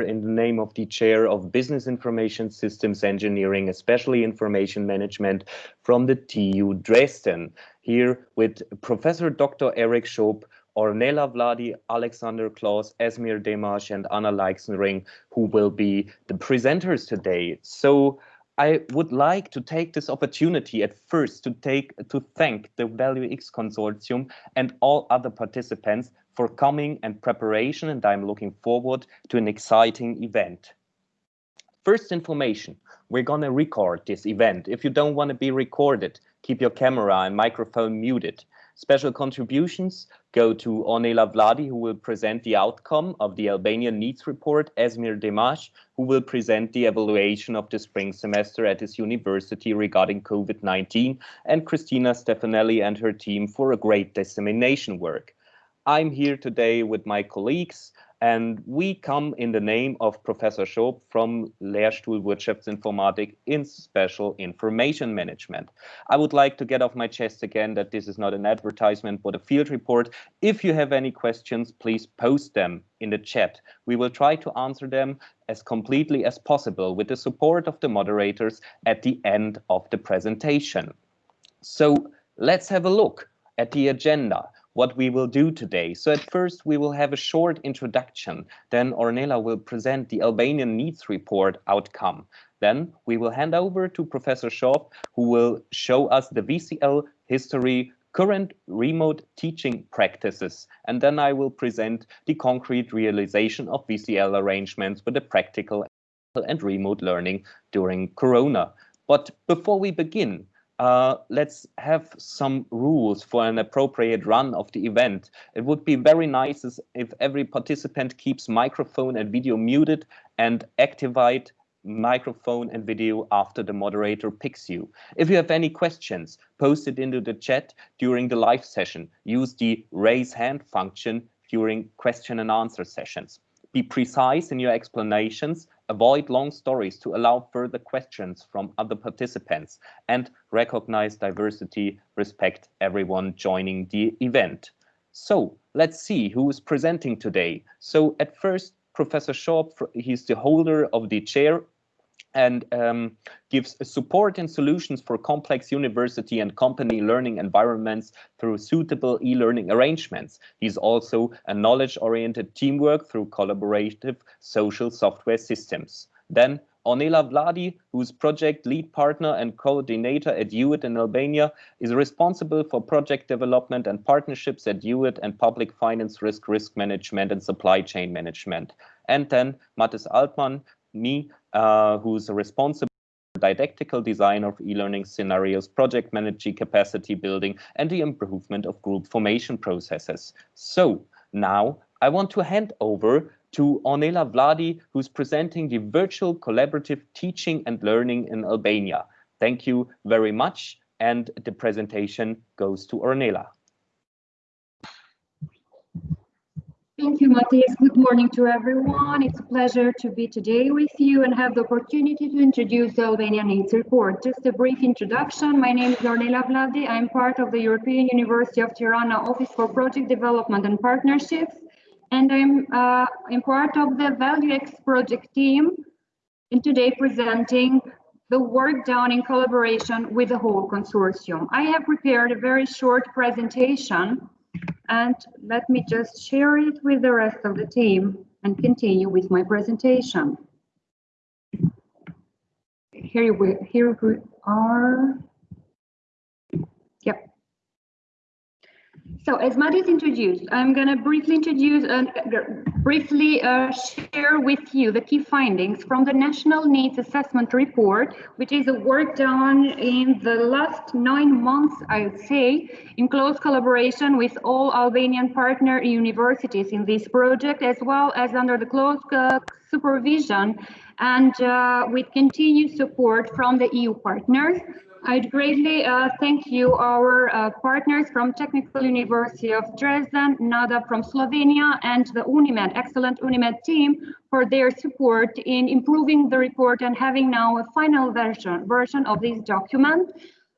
in the name of the chair of Business Information Systems Engineering, especially Information Management from the TU Dresden. Here with Professor Dr. Eric Schoop, Ornella Vladi, Alexander Klaus, Esmir Demash, and Anna Leixenring, who will be the presenters today. So I would like to take this opportunity at first to take to thank the Value X Consortium and all other participants for coming and preparation, and I'm looking forward to an exciting event. First information, we're gonna record this event. If you don't want to be recorded, keep your camera and microphone muted. Special contributions go to Ornella Vladi, who will present the outcome of the Albanian Needs Report, Esmir Demash, who will present the evaluation of the spring semester at his university regarding COVID-19, and Christina Stefanelli and her team for a great dissemination work. I'm here today with my colleagues, and we come in the name of Professor Schoop from Lehrstuhl Wirtschaftsinformatik in Special Information Management. I would like to get off my chest again that this is not an advertisement but a field report. If you have any questions, please post them in the chat. We will try to answer them as completely as possible with the support of the moderators at the end of the presentation. So let's have a look at the agenda what we will do today. So at first we will have a short introduction. Then Ornella will present the Albanian Needs Report outcome. Then we will hand over to Professor Schoop, who will show us the VCL history, current remote teaching practices. And then I will present the concrete realization of VCL arrangements with the practical and remote learning during Corona. But before we begin, uh, let's have some rules for an appropriate run of the event. It would be very nice if every participant keeps microphone and video muted and activate microphone and video after the moderator picks you. If you have any questions, post it into the chat during the live session. Use the raise hand function during question and answer sessions. Be precise in your explanations avoid long stories to allow further questions from other participants, and recognize diversity, respect everyone joining the event. So let's see who is presenting today. So at first, Professor Schoop, he's the holder of the chair and um, gives support and solutions for complex university and company learning environments through suitable e-learning arrangements. He's also a knowledge-oriented teamwork through collaborative social software systems. Then Ornella Vladi, who's project lead partner and coordinator at UET in Albania, is responsible for project development and partnerships at UET and public finance risk, risk management and supply chain management. And then Matthias Altman, me, uh, who's responsible for didactical design of e-learning scenarios, project managing capacity building, and the improvement of group formation processes. So now I want to hand over to Ornella Vladi, who's presenting the virtual collaborative teaching and learning in Albania. Thank you very much. And the presentation goes to Ornella. Thank you, Matthias. Good morning to everyone. It's a pleasure to be today with you and have the opportunity to introduce the Albanian Needs Report. Just a brief introduction. My name is Ornella Vladi. I'm part of the European University of Tirana Office for Project Development and Partnerships, and I'm, uh, I'm part of the Value X project team, and today presenting the work done in collaboration with the whole consortium. I have prepared a very short presentation and let me just share it with the rest of the team and continue with my presentation. Here we, here we are. So as Matthias introduced, I'm going to briefly introduce and uh, briefly uh, share with you the key findings from the National Needs Assessment Report, which is a work done in the last nine months, I would say, in close collaboration with all Albanian partner universities in this project, as well as under the close uh, supervision and uh, with continued support from the EU partners. I'd greatly uh, thank you, our uh, partners from Technical University of Dresden, NADA from Slovenia, and the UNIMED, excellent UNIMED team for their support in improving the report and having now a final version, version of this document.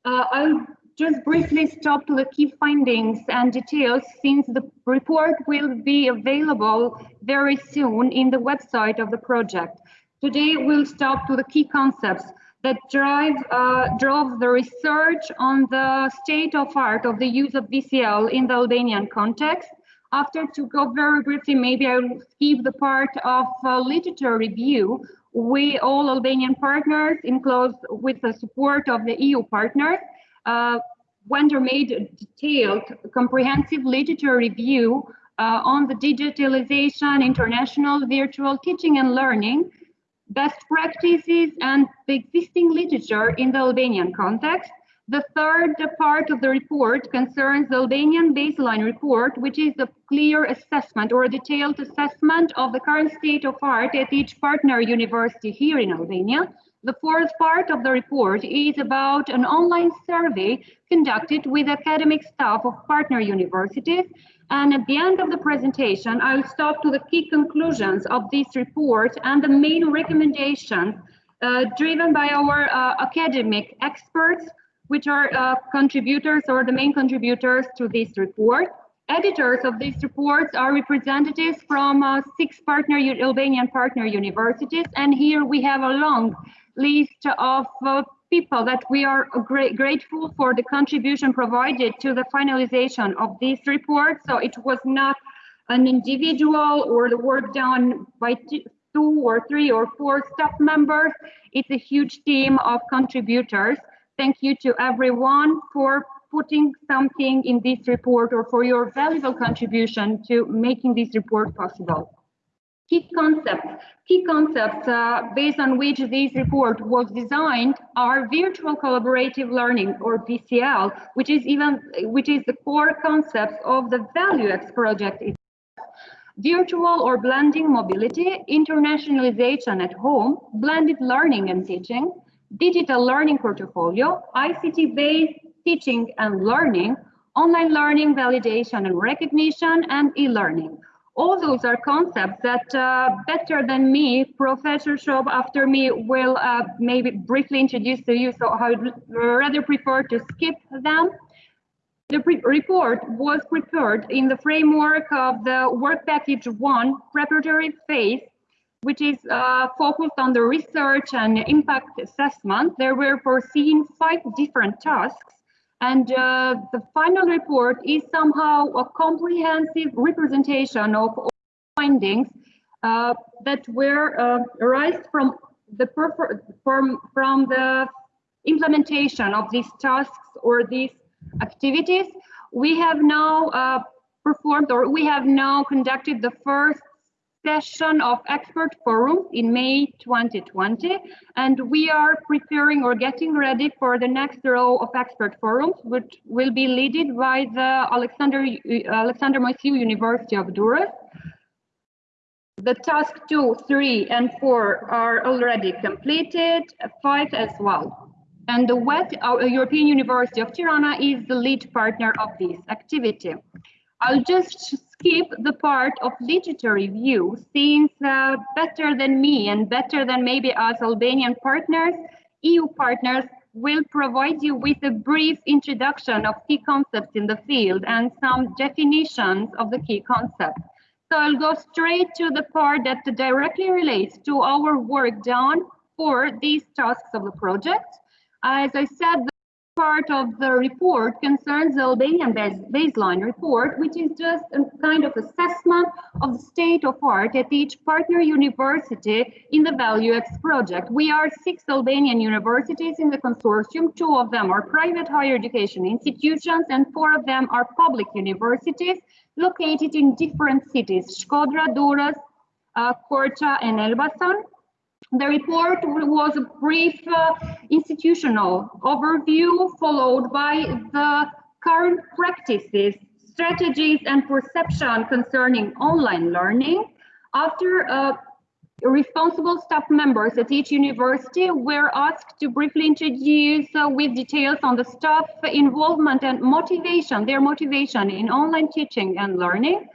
Uh, I'll just briefly stop to the key findings and details since the report will be available very soon in the website of the project. Today we'll stop to the key concepts that drive uh, drove the research on the state of art of the use of VCL in the Albanian context. After to go very briefly, maybe I'll skip the part of uh, literature review. We all Albanian partners, in close with the support of the EU partners, uh, Wender made a detailed, comprehensive literature review uh, on the digitalization, international virtual teaching and learning, best practices and the existing literature in the Albanian context. The third part of the report concerns the Albanian baseline report, which is a clear assessment or a detailed assessment of the current state of art at each partner university here in Albania. The fourth part of the report is about an online survey conducted with academic staff of partner universities. And at the end of the presentation, I'll stop to the key conclusions of this report and the main recommendations uh, driven by our uh, academic experts, which are uh, contributors or the main contributors to this report. Editors of these reports are representatives from uh, six partner Albanian partner universities, and here we have a long list of uh, people that we are grateful for the contribution provided to the finalization of this report. So it was not an individual or the work done by two or three or four staff members. It's a huge team of contributors. Thank you to everyone for putting something in this report or for your valuable contribution to making this report possible key concepts. Key concepts uh, based on which this report was designed are virtual collaborative learning or VCL, which is even which is the core concept of the ValueX project. Virtual or blending mobility, internationalization at home, blended learning and teaching, digital learning portfolio, ICT-based teaching and learning, online learning validation and recognition, and e-learning all those are concepts that uh, better than me, Professor Schoop after me will uh, maybe briefly introduce to you, so I would rather prefer to skip them. The report was prepared in the framework of the work package one preparatory phase, which is uh, focused on the research and impact assessment. There were foreseen five different tasks and uh, the final report is somehow a comprehensive representation of all findings uh, that were uh, arised from the from, from the implementation of these tasks or these activities. We have now uh, performed or we have now conducted the first session of expert forum in May 2020, and we are preparing or getting ready for the next row of expert forums, which will be led by the Alexander, Alexander Moisiu University of Durrës. The task two, three, and four are already completed, five as well. And the UET, European University of Tirana, is the lead partner of this activity. I'll just skip the part of literature review since uh, better than me and better than maybe us Albanian partners, EU partners will provide you with a brief introduction of key concepts in the field and some definitions of the key concepts. So I'll go straight to the part that directly relates to our work done for these tasks of the project. As I said, part of the report concerns the Albanian base, baseline report, which is just a kind of assessment of the state of art at each partner university in the ValueX project. We are six Albanian universities in the consortium. Two of them are private higher education institutions and four of them are public universities located in different cities, Shkodra, Durrës, uh, Korça and Elbasan. The report was a brief uh, institutional overview followed by the current practices, strategies and perception concerning online learning. After uh, responsible staff members at each university were asked to briefly introduce uh, with details on the staff involvement and motivation, their motivation in online teaching and learning,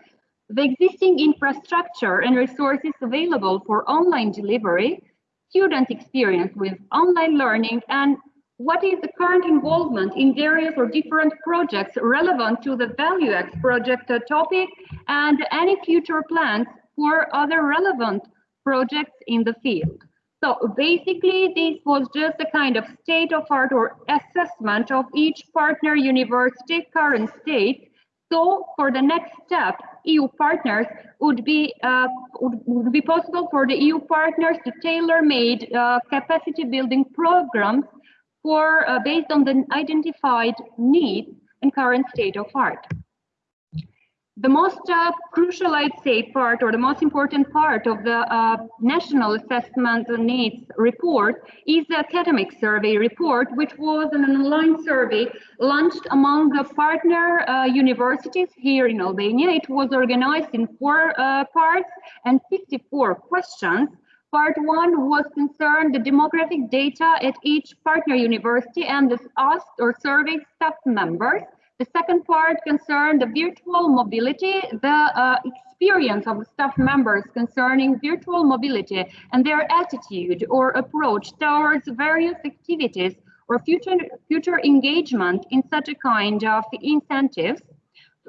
the existing infrastructure and resources available for online delivery, student experience with online learning and what is the current involvement in various or different projects relevant to the ValueX project topic and any future plans for other relevant projects in the field. So basically, this was just a kind of state of art or assessment of each partner university current state. So for the next step, EU partners would be uh, would, would, be possible for the EU partners to tailor-made uh, capacity building programs for uh, based on the identified needs and current state of art. The most uh, crucial, I'd say, part or the most important part of the uh, National Assessment Needs report is the academic survey report, which was an online survey launched among the partner uh, universities here in Albania. It was organized in four uh, parts and 54 questions Part one was concerned the demographic data at each partner university and asked or surveyed staff members. The second part concerned the virtual mobility, the uh, experience of staff members concerning virtual mobility and their attitude or approach towards various activities or future, future engagement in such a kind of incentives.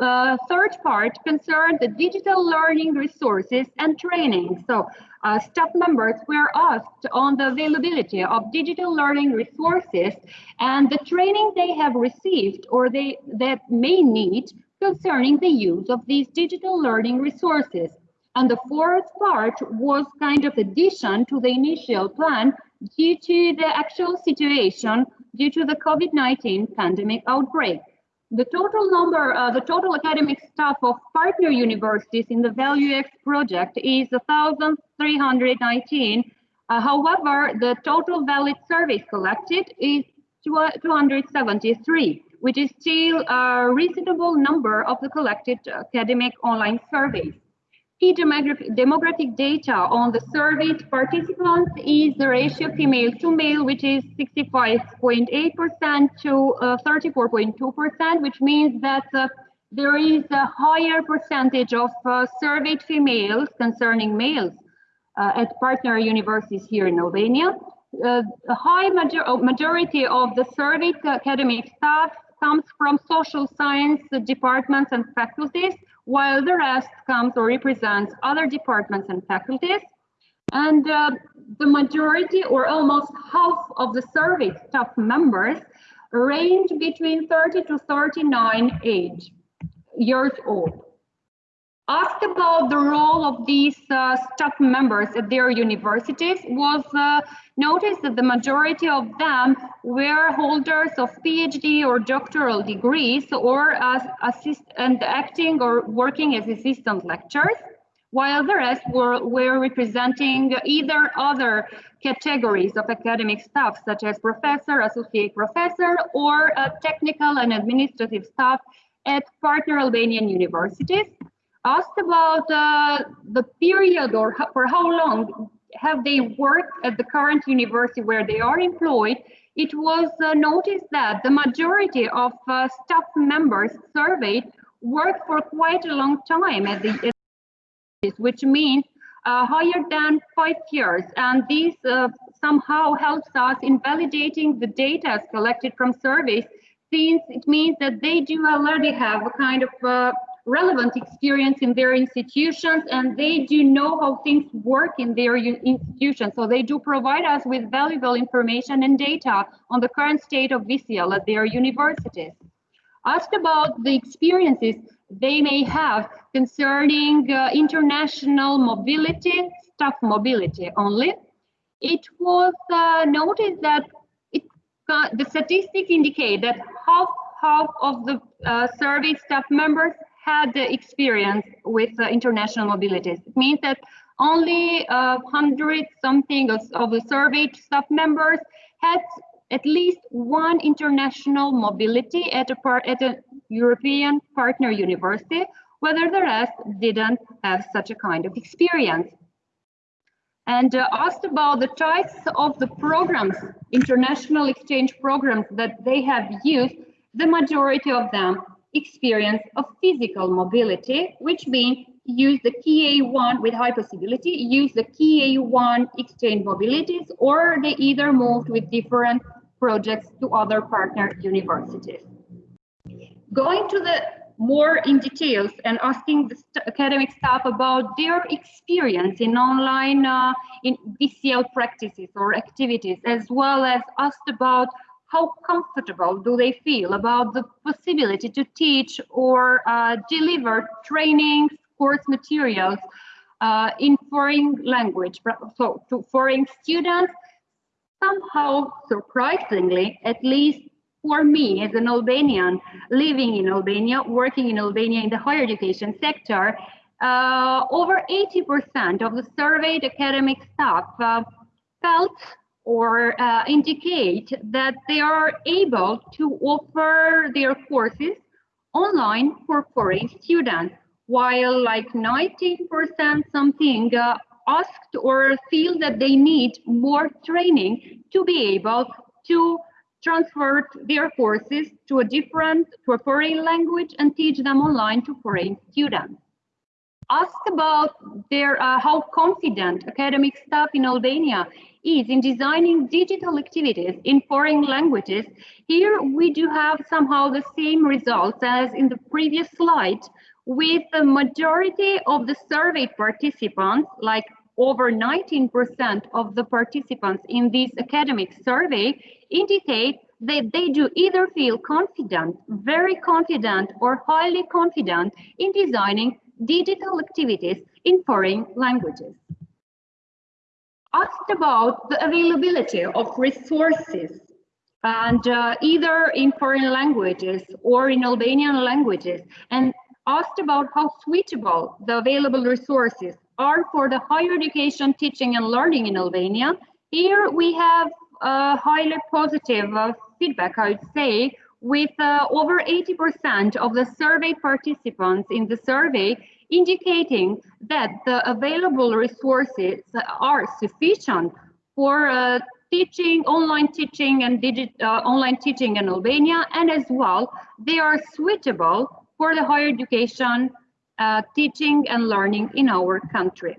Uh, third part concerned the digital learning resources and training. So uh, staff members were asked on the availability of digital learning resources and the training they have received or they that may need concerning the use of these digital learning resources. And the fourth part was kind of addition to the initial plan due to the actual situation due to the COVID-19 pandemic outbreak. The total number, uh, the total academic staff of partner universities in the ValueX project is 1,319. Uh, however, the total valid surveys collected is 273, which is still a reasonable number of the collected academic online surveys. Key demographic, data on the surveyed participants is the ratio female to male, which is 65.8% to 34.2%, uh, which means that uh, there is a higher percentage of uh, surveyed females concerning males uh, at partner universities here in Albania. Uh, a high major majority of the surveyed academic staff comes from social science departments and faculties, while the rest comes or represents other departments and faculties. And uh, the majority or almost half of the survey staff members range between 30 to 39 age years old asked about the role of these uh, staff members at their universities was uh, noticed that the majority of them were holders of PhD or doctoral degrees or as assist and acting or working as assistant lecturers, while the rest were, were representing either other categories of academic staff, such as professor, associate professor, or uh, technical and administrative staff at partner Albanian universities asked about uh, the period or how, for how long have they worked at the current university where they are employed, it was uh, noticed that the majority of uh, staff members surveyed worked for quite a long time at the which means uh, higher than five years. And this uh, somehow helps us in validating the data collected from surveys, since it means that they do already have a kind of uh, relevant experience in their institutions and they do know how things work in their institutions. So they do provide us with valuable information and data on the current state of VCL at their universities. Asked about the experiences they may have concerning uh, international mobility, staff mobility only, it was uh, noticed that it, uh, the statistics indicate that half half of the uh, survey staff members had the experience with uh, international mobilities. It means that only uh, 100 something of, of the surveyed staff members had at least one international mobility at a, at a European partner university, whether the rest didn't have such a kind of experience. And uh, asked about the types of the programs, international exchange programs that they have used, the majority of them experience of physical mobility, which means use the KA1 with high possibility, use the KA1 exchange mobilities, or they either moved with different projects to other partner universities. Going to the more in details and asking the st academic staff about their experience in online uh, in VCL practices or activities, as well as asked about how comfortable do they feel about the possibility to teach or uh, deliver trainings, course materials uh, in foreign language, so to foreign students, somehow surprisingly, at least for me as an Albanian living in Albania, working in Albania in the higher education sector, uh, over 80% of the surveyed academic staff uh, felt or uh, indicate that they are able to offer their courses online for foreign students, while like 19% something uh, asked or feel that they need more training to be able to transfer their courses to a different, to a foreign language and teach them online to foreign students asked about their uh, how confident academic staff in Albania is in designing digital activities in foreign languages. Here we do have somehow the same results as in the previous slide, with the majority of the survey participants, like over 19% of the participants in this academic survey indicate that they do either feel confident, very confident, or highly confident in designing digital activities in foreign languages. Asked about the availability of resources and uh, either in foreign languages or in Albanian languages and asked about how suitable the available resources are for the higher education teaching and learning in Albania. Here we have a highly positive uh, feedback, I would say, with uh, over 80% of the survey participants in the survey indicating that the available resources are sufficient for uh, teaching, online teaching and digit, uh, online teaching in Albania, and as well, they are suitable for the higher education uh, teaching and learning in our country.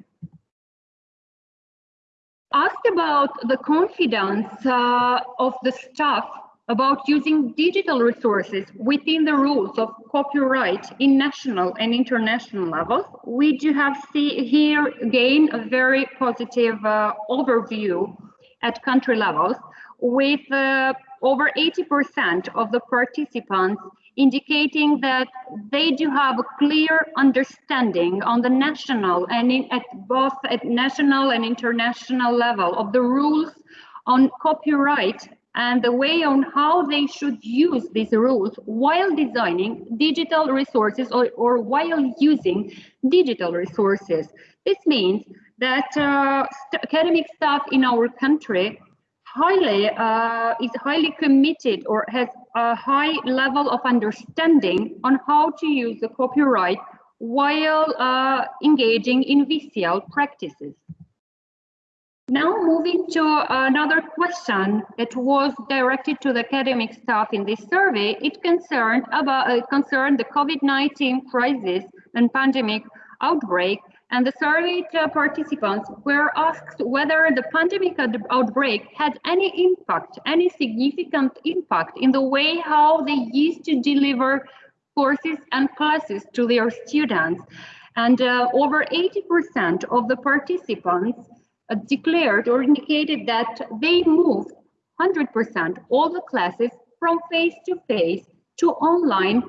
Asked about the confidence uh, of the staff about using digital resources within the rules of copyright in national and international levels, we do have see here again a very positive uh, overview at country levels with uh, over 80% of the participants indicating that they do have a clear understanding on the national and in, at both at national and international level of the rules on copyright and the way on how they should use these rules while designing digital resources or, or while using digital resources. This means that uh, st academic staff in our country highly uh, is highly committed or has a high level of understanding on how to use the copyright while uh, engaging in VCL practices. Now moving to another question that was directed to the academic staff in this survey, it concerned about uh, concerned the COVID-19 crisis and pandemic outbreak and the surveyed uh, participants were asked whether the pandemic outbreak had any impact, any significant impact in the way how they used to deliver courses and classes to their students. And uh, over 80% of the participants declared or indicated that they moved 100% all the classes from face-to-face -to, online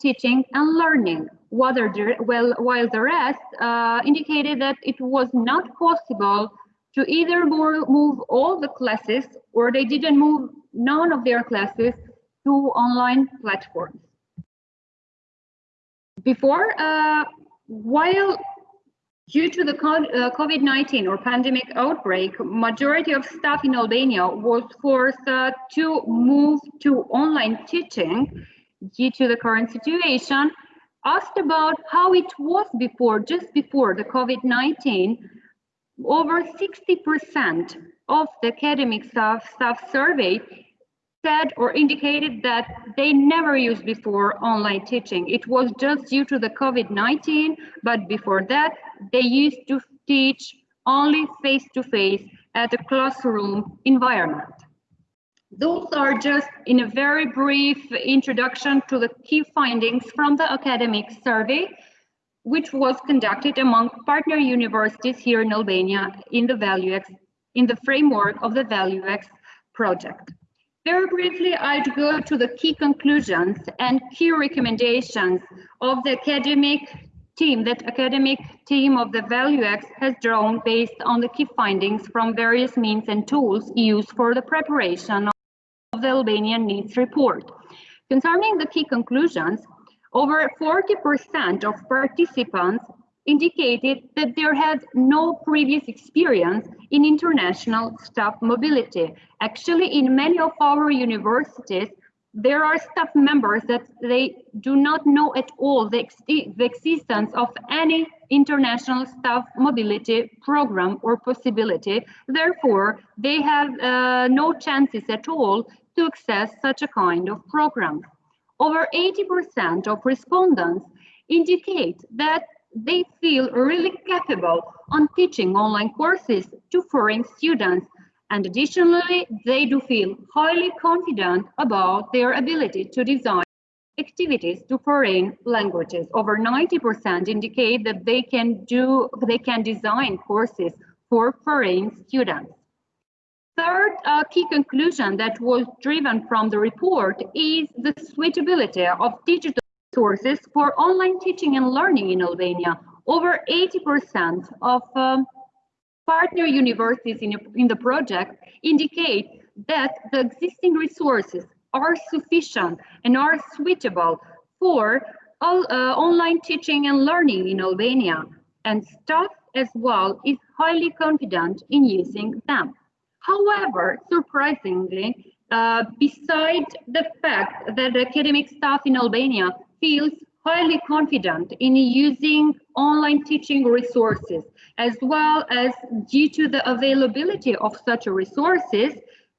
teaching and learning well, while the rest uh, indicated that it was not possible to either move all the classes or they didn't move none of their classes to online platforms. Before, uh, while due to the uh, COVID-19 or pandemic outbreak, majority of staff in Albania was forced uh, to move to online teaching due to the current situation. Asked about how it was before, just before the COVID-19, over 60% of the academic staff, staff surveyed said or indicated that they never used before online teaching. It was just due to the COVID-19, but before that, they used to teach only face-to-face -face at a classroom environment. Those are just in a very brief introduction to the key findings from the academic survey, which was conducted among partner universities here in Albania in the ValueX, in the framework of the ValueX project. Very briefly, I'd go to the key conclusions and key recommendations of the academic team, that academic team of the ValueX has drawn based on the key findings from various means and tools used for the preparation of the Albanian needs report. Concerning the key conclusions, over 40% of participants indicated that there had no previous experience in international staff mobility. Actually, in many of our universities, there are staff members that they do not know at all the, ex the existence of any international staff mobility program or possibility. Therefore, they have uh, no chances at all to access such a kind of program. Over 80% of respondents indicate that they feel really capable on teaching online courses to foreign students and additionally, they do feel highly confident about their ability to design activities to foreign languages. Over 90% indicate that they can do, they can design courses for foreign students. Third uh, key conclusion that was driven from the report is the suitability of digital sources for online teaching and learning in Albania. Over 80% of um, partner universities in, in the project indicate that the existing resources are sufficient and are suitable for all, uh, online teaching and learning in Albania, and staff as well is highly confident in using them. However, surprisingly, uh, besides the fact that academic staff in Albania feels highly confident in using online teaching resources, as well as due to the availability of such resources,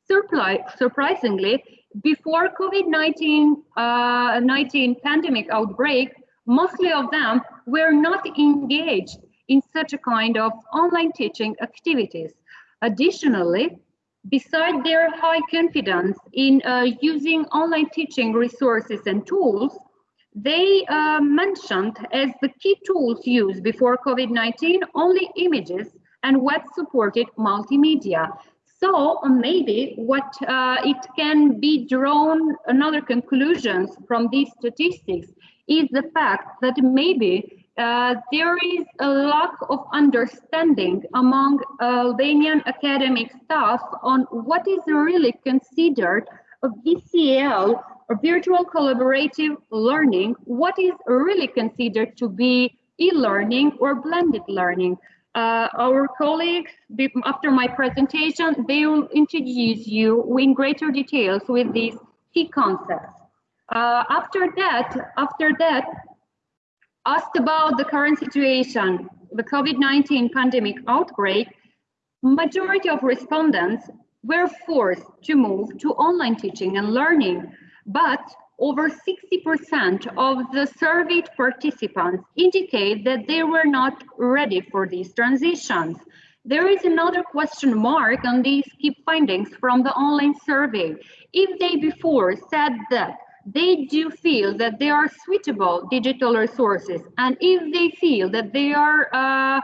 surprisingly, before COVID-19 uh, 19 pandemic outbreak, mostly of them were not engaged in such a kind of online teaching activities. Additionally, beside their high confidence in uh, using online teaching resources and tools, they uh, mentioned as the key tools used before COVID-19 only images and web-supported multimedia. So maybe what uh, it can be drawn another conclusions from these statistics is the fact that maybe uh, there is a lack of understanding among Albanian academic staff on what is really considered a VCL virtual collaborative learning, what is really considered to be e-learning or blended learning. Uh, our colleagues, after my presentation, they will introduce you in greater details with these key concepts. Uh, after that, after that, asked about the current situation, the COVID-19 pandemic outbreak, majority of respondents were forced to move to online teaching and learning, but over 60% of the surveyed participants indicate that they were not ready for these transitions. There is another question mark on these key findings from the online survey. If they before said that they do feel that they are suitable digital resources, and if they feel that they are uh,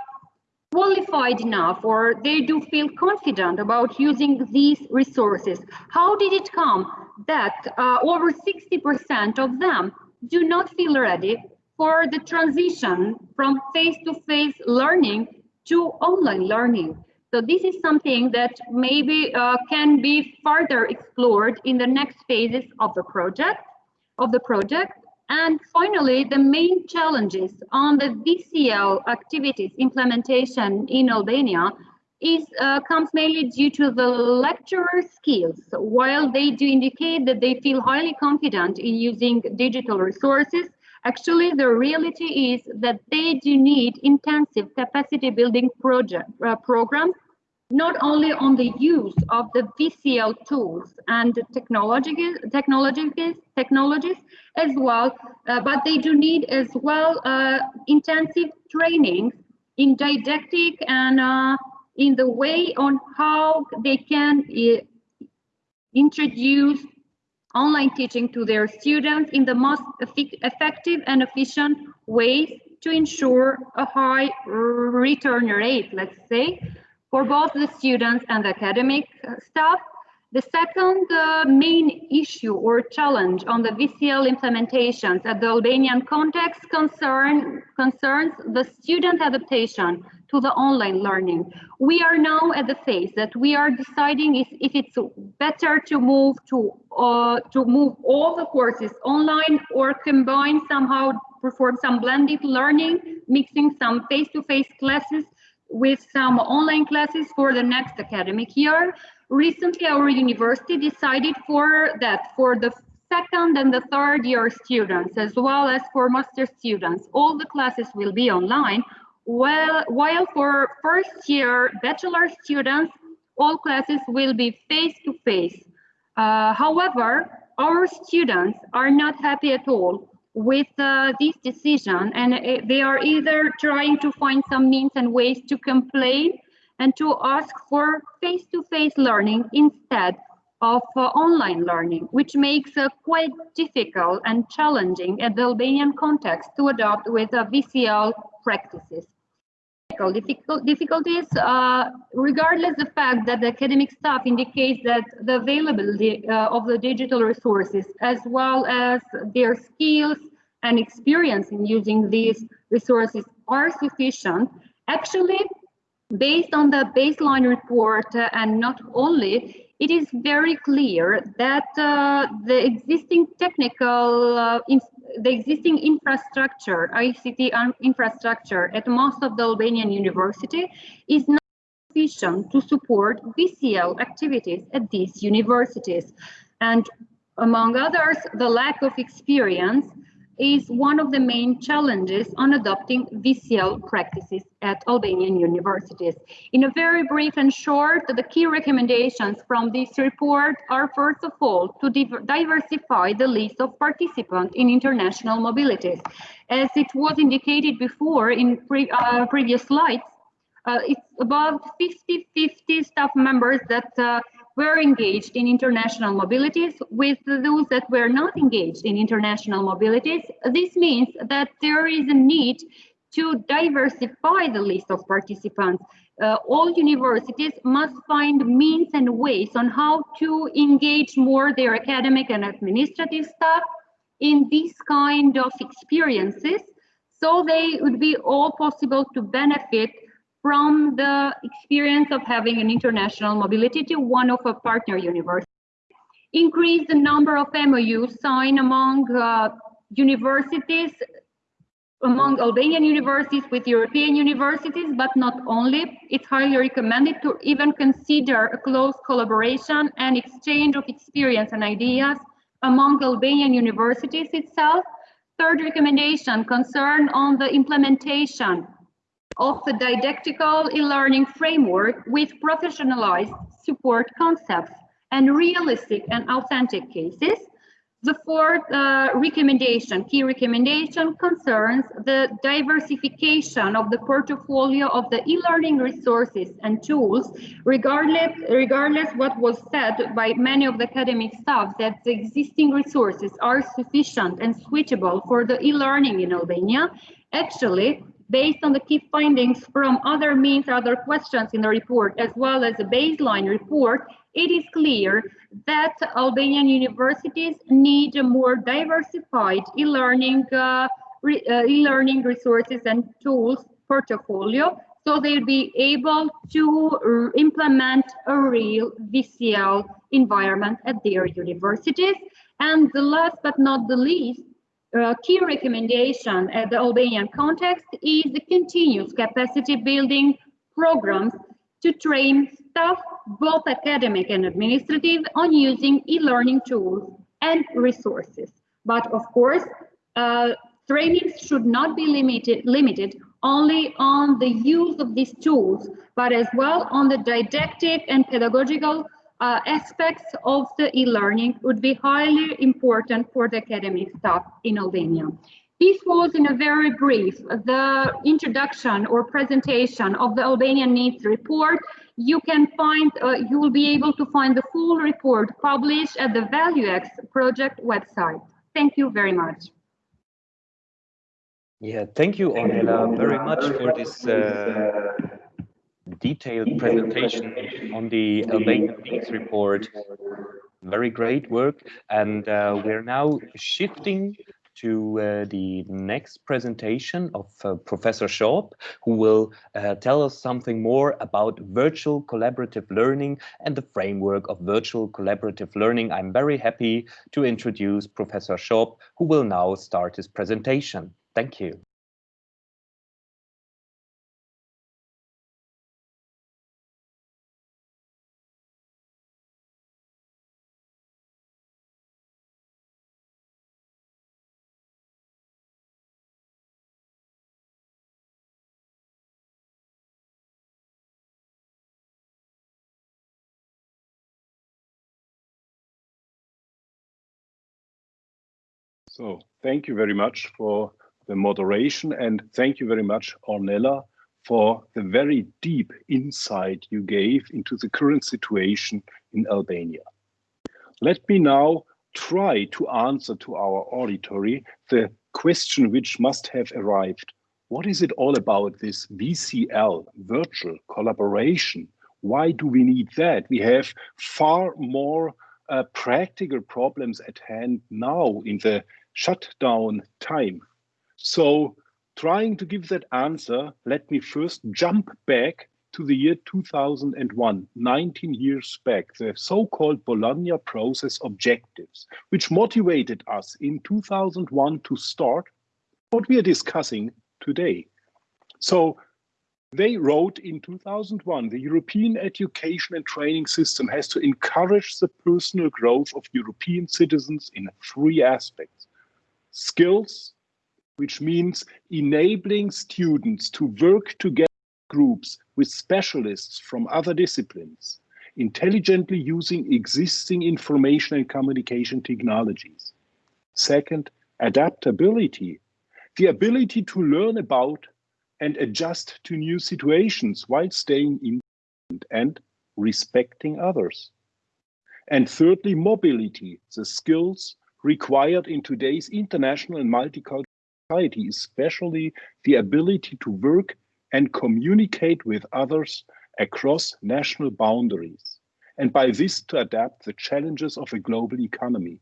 qualified enough or they do feel confident about using these resources. How did it come that uh, over 60% of them do not feel ready for the transition from face-to-face -face learning to online learning? So this is something that maybe uh, can be further explored in the next phases of the project of the project and finally, the main challenges on the VCL activities implementation in Albania is uh, comes mainly due to the lecturer skills. While they do indicate that they feel highly confident in using digital resources, actually the reality is that they do need intensive capacity building project uh, programs not only on the use of the VCL tools and technologies, technologies, technologies as well, uh, but they do need as well uh, intensive training in didactic and uh, in the way on how they can uh, introduce online teaching to their students in the most effective and efficient ways to ensure a high return rate, let's say, for both the students and the academic staff the second uh, main issue or challenge on the VCL implementations at the Albanian context concern, concerns the student adaptation to the online learning. We are now at the phase that we are deciding if, if it's better to move to uh, to move all the courses online or combine somehow perform some blended learning, mixing some face-to-face -face classes with some online classes for the next academic year. Recently, our university decided for that for the second and the third year students, as well as for master students, all the classes will be online, while, while for first year bachelor students, all classes will be face-to-face. Uh, however, our students are not happy at all with uh, this decision and uh, they are either trying to find some means and ways to complain and to ask for face-to-face -face learning instead of uh, online learning, which makes it quite difficult and challenging at the Albanian context to adopt with uh, VCL practices. Difficult, difficulties, uh, regardless the fact that the academic staff indicates that the availability uh, of the digital resources as well as their skills and experience in using these resources are sufficient, actually Based on the baseline report uh, and not only, it is very clear that uh, the existing technical, uh, the existing infrastructure, ICT infrastructure at most of the Albanian university is not sufficient to support VCL activities at these universities. And among others, the lack of experience is one of the main challenges on adopting VCL practices at Albanian universities. In a very brief and short, the key recommendations from this report are first of all to diversify the list of participants in international mobilities. As it was indicated before in pre uh, previous slides, uh, it's about 50-50 staff members that uh, were engaged in international mobilities with those that were not engaged in international mobilities. This means that there is a need to diversify the list of participants. Uh, all universities must find means and ways on how to engage more their academic and administrative staff in these kind of experiences so they would be all possible to benefit from the experience of having an international mobility to one of a partner universities. Increase the number of MOUs signed among uh, universities, among Albanian universities with European universities, but not only. It's highly recommended to even consider a close collaboration and exchange of experience and ideas among Albanian universities itself. Third recommendation concern on the implementation of the didactical e-learning framework with professionalized support concepts and realistic and authentic cases. The fourth uh, recommendation, key recommendation, concerns the diversification of the portfolio of the e-learning resources and tools, regardless, regardless what was said by many of the academic staff that the existing resources are sufficient and suitable for the e-learning in Albania. Actually, based on the key findings from other means, other questions in the report, as well as the baseline report, it is clear that Albanian universities need a more diversified e-learning uh, re uh, e-learning resources and tools portfolio so they'll be able to implement a real VCL environment at their universities. And the last but not the least, a key recommendation at the Albanian context is the continuous capacity building programs to train staff, both academic and administrative, on using e-learning tools and resources. But of course, uh, trainings should not be limited, limited only on the use of these tools, but as well on the didactic and pedagogical uh, aspects of the e-learning would be highly important for the academic staff in Albania. This was in a very brief, the introduction or presentation of the Albanian Needs Report. you can find, uh, you will be able to find the full report published at the ValueX project website. Thank you very much. Yeah, thank you, Ornella, very much for this uh, detailed presentation on the Albanian PISA report. Very great work. And uh, we're now shifting to uh, the next presentation of uh, Professor Schoop, who will uh, tell us something more about virtual collaborative learning and the framework of virtual collaborative learning. I'm very happy to introduce Professor Schoop, who will now start his presentation. Thank you. So thank you very much for the moderation and thank you very much, Ornella, for the very deep insight you gave into the current situation in Albania. Let me now try to answer to our auditory the question which must have arrived. What is it all about this VCL, virtual collaboration? Why do we need that? We have far more uh, practical problems at hand now in the shutdown time. So trying to give that answer, let me first jump back to the year 2001, 19 years back, the so-called Bologna process objectives, which motivated us in 2001 to start what we are discussing today. So they wrote in 2001, the European education and training system has to encourage the personal growth of European citizens in three aspects skills, which means enabling students to work together groups with specialists from other disciplines, intelligently using existing information and communication technologies. Second, adaptability, the ability to learn about and adjust to new situations while staying in and respecting others. And thirdly, mobility, the skills required in today's international and multicultural society, especially the ability to work and communicate with others across national boundaries, and by this to adapt the challenges of a global economy.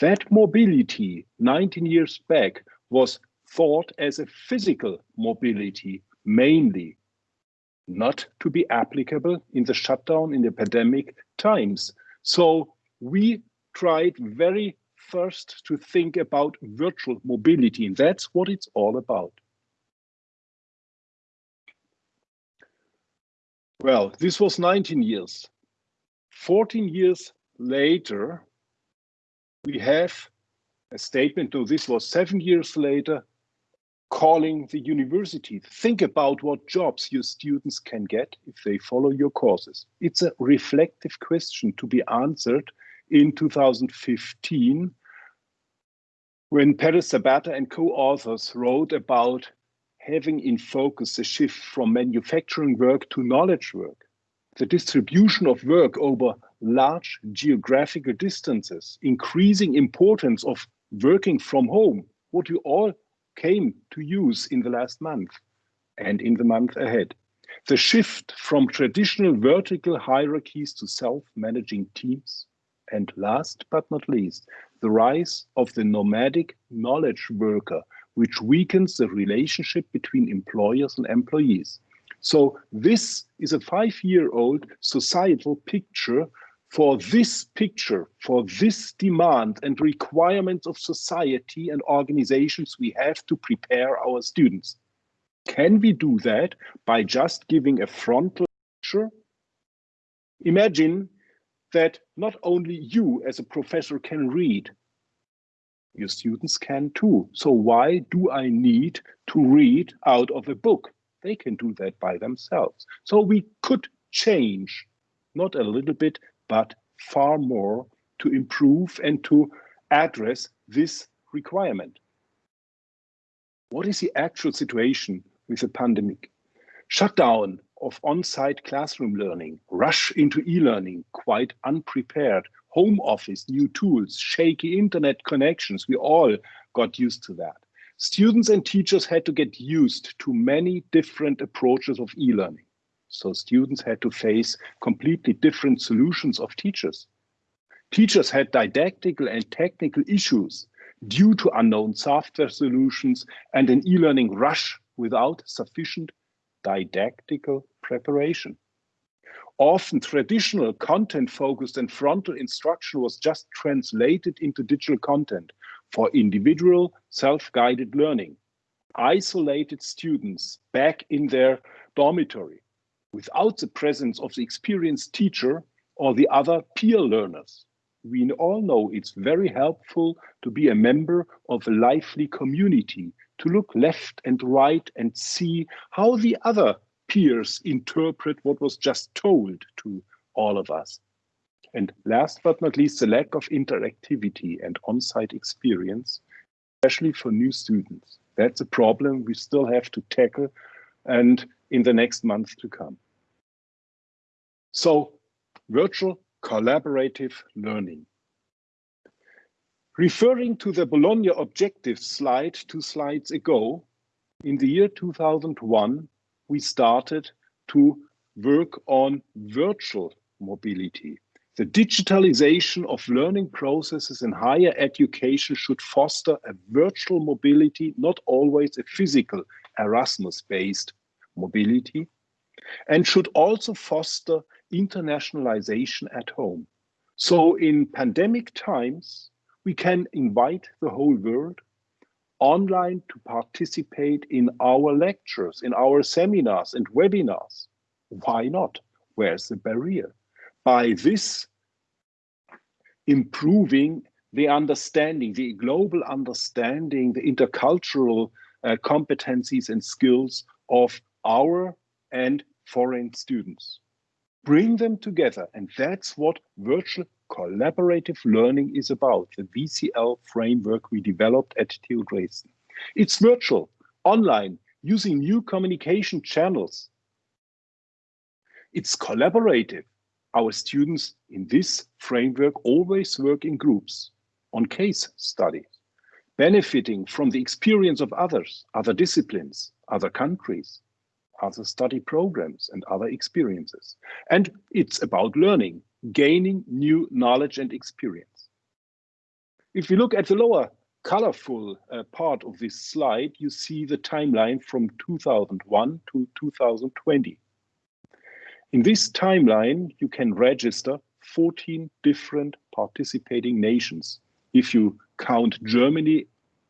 That mobility 19 years back was thought as a physical mobility mainly, not to be applicable in the shutdown in the pandemic times. So we tried very first to think about virtual mobility, and that's what it's all about. Well, this was 19 years. 14 years later, we have a statement, though this was seven years later, calling the university, think about what jobs your students can get if they follow your courses. It's a reflective question to be answered in 2015 when Peres Sabata and co-authors wrote about having in focus the shift from manufacturing work to knowledge work, the distribution of work over large geographical distances, increasing importance of working from home, what we all came to use in the last month and in the month ahead. The shift from traditional vertical hierarchies to self-managing teams, and last but not least, the rise of the nomadic knowledge worker, which weakens the relationship between employers and employees. So this is a five-year-old societal picture for this picture, for this demand and requirements of society and organizations we have to prepare our students. Can we do that by just giving a frontal lecture? Imagine that not only you as a professor can read, your students can too. So why do I need to read out of a book? They can do that by themselves. So we could change, not a little bit, but far more to improve and to address this requirement. What is the actual situation with the pandemic? Shutdown of on-site classroom learning, rush into e-learning, quite unprepared, home office, new tools, shaky internet connections, we all got used to that. Students and teachers had to get used to many different approaches of e-learning. So students had to face completely different solutions of teachers. Teachers had didactical and technical issues due to unknown software solutions and an e-learning rush without sufficient didactical preparation. Often traditional content-focused and frontal instruction was just translated into digital content for individual self-guided learning. Isolated students back in their dormitory without the presence of the experienced teacher or the other peer learners. We all know it's very helpful to be a member of a lively community, to look left and right and see how the other peers interpret what was just told to all of us. And last but not least, the lack of interactivity and on-site experience, especially for new students. That's a problem we still have to tackle and in the next months to come. So virtual collaborative learning. Referring to the Bologna objectives slide two slides ago, in the year 2001, we started to work on virtual mobility. The digitalization of learning processes in higher education should foster a virtual mobility, not always a physical Erasmus-based mobility, and should also foster internationalization at home. So in pandemic times, we can invite the whole world online to participate in our lectures, in our seminars and webinars. Why not? Where's the barrier? By this improving the understanding, the global understanding, the intercultural uh, competencies and skills of our and foreign students. Bring them together, and that's what virtual collaborative learning is about, the VCL framework we developed at TU Dresden. It's virtual, online, using new communication channels. It's collaborative. Our students in this framework always work in groups on case studies, benefiting from the experience of others, other disciplines, other countries, other study programs and other experiences. And it's about learning, gaining new knowledge and experience. If you look at the lower colorful uh, part of this slide, you see the timeline from 2001 to 2020. In this timeline, you can register 14 different participating nations. If you count Germany,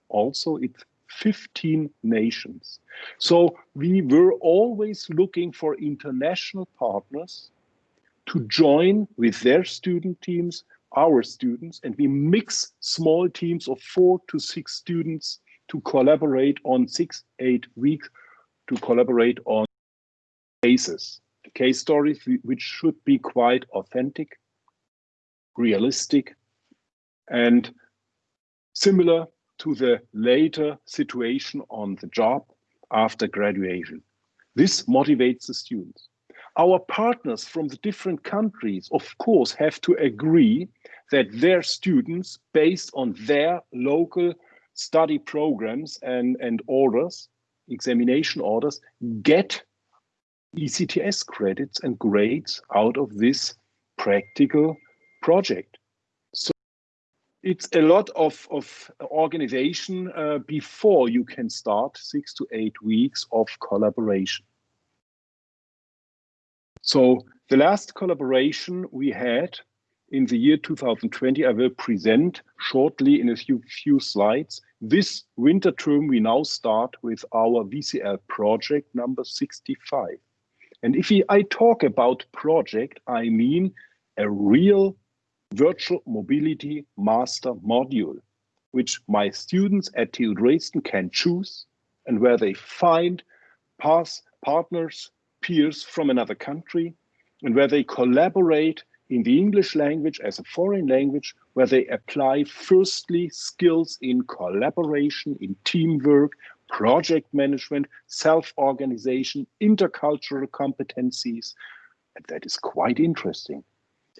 also it's 15 nations. So we were always looking for international partners to join with their student teams, our students, and we mix small teams of four to six students to collaborate on six, eight weeks to collaborate on cases, case stories which should be quite authentic, realistic, and similar to the later situation on the job after graduation. This motivates the students. Our partners from the different countries, of course, have to agree that their students, based on their local study programs and, and orders, examination orders, get ECTS credits and grades out of this practical project So it's a lot of, of organization uh, before you can start six to eight weeks of collaboration. So the last collaboration we had in the year 2020, I will present shortly in a few, few slides. This winter term, we now start with our VCL project number 65. And if I talk about project, I mean a real virtual mobility master module, which my students at TU Dresden can choose and where they find pass partners, peers from another country, and where they collaborate in the English language as a foreign language, where they apply firstly skills in collaboration, in teamwork, project management, self-organization, intercultural competencies. And that is quite interesting.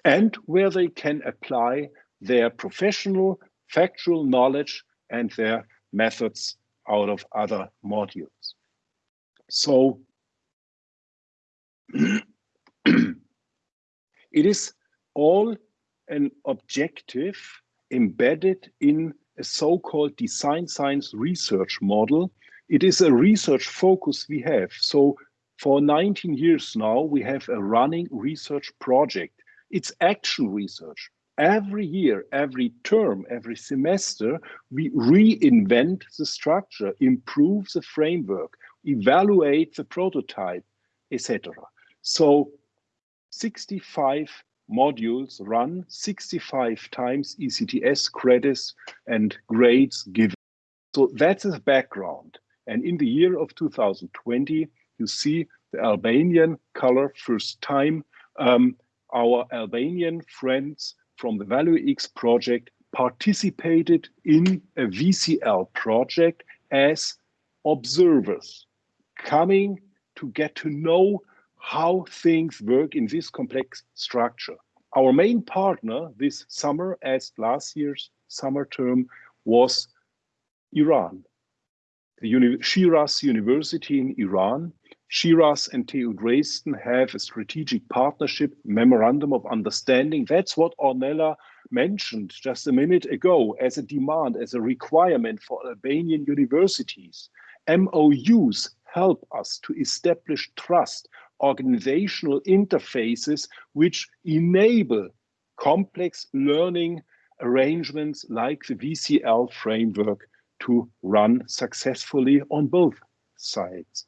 And where they can apply their professional, factual knowledge and their methods out of other modules. So it is all an objective embedded in a so-called design science research model. It is a research focus we have. So for 19 years now, we have a running research project. It's action research. Every year, every term, every semester, we reinvent the structure, improve the framework, evaluate the prototype, etc. So 65 modules run 65 times ECTS credits and grades given. So that's the background. And in the year of 2020, you see the Albanian color first time. Um, our Albanian friends from the ValueX project participated in a VCL project as observers, coming to get to know how things work in this complex structure. Our main partner this summer, as last year's summer term, was Iran. The Uni Shiraz University in Iran. Shiraz and TU Dresden have a strategic partnership memorandum of understanding. That's what Ornella mentioned just a minute ago as a demand, as a requirement for Albanian universities. MOUs help us to establish trust organizational interfaces which enable complex learning arrangements like the VCL framework to run successfully on both sides.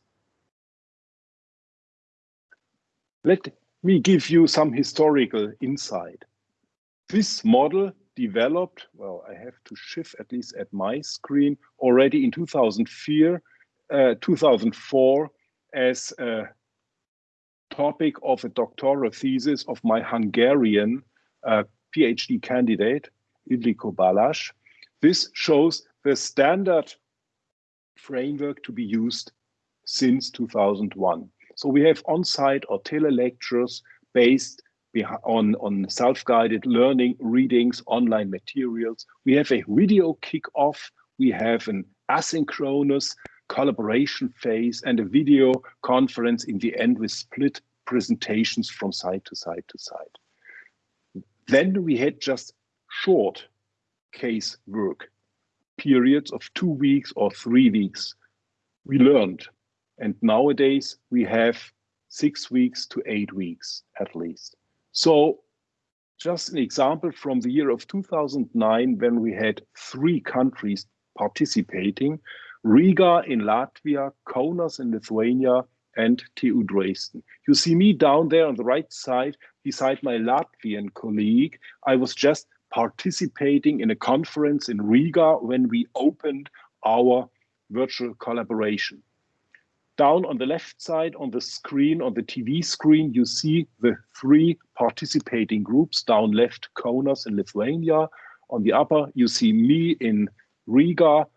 Let me give you some historical insight. This model developed, well, I have to shift at least at my screen, already in 2004, uh, 2004 as a topic of a doctoral thesis of my Hungarian uh, PhD candidate, Ildiko Balázs. This shows the standard framework to be used since 2001. So we have on-site or tele-lectures based on, on self-guided learning, readings, online materials. We have a video kickoff. We have an asynchronous collaboration phase and a video conference in the end with split presentations from side to side to side. Then we had just short case work, periods of two weeks or three weeks. We learned. And nowadays we have six weeks to eight weeks at least. So just an example from the year of 2009 when we had three countries participating, Riga in Latvia, Kaunas in Lithuania, and TU Dresden. You see me down there on the right side beside my Latvian colleague. I was just participating in a conference in Riga when we opened our virtual collaboration. Down on the left side on the screen, on the TV screen, you see the three participating groups. Down left, Kaunas in Lithuania. On the upper, you see me in Riga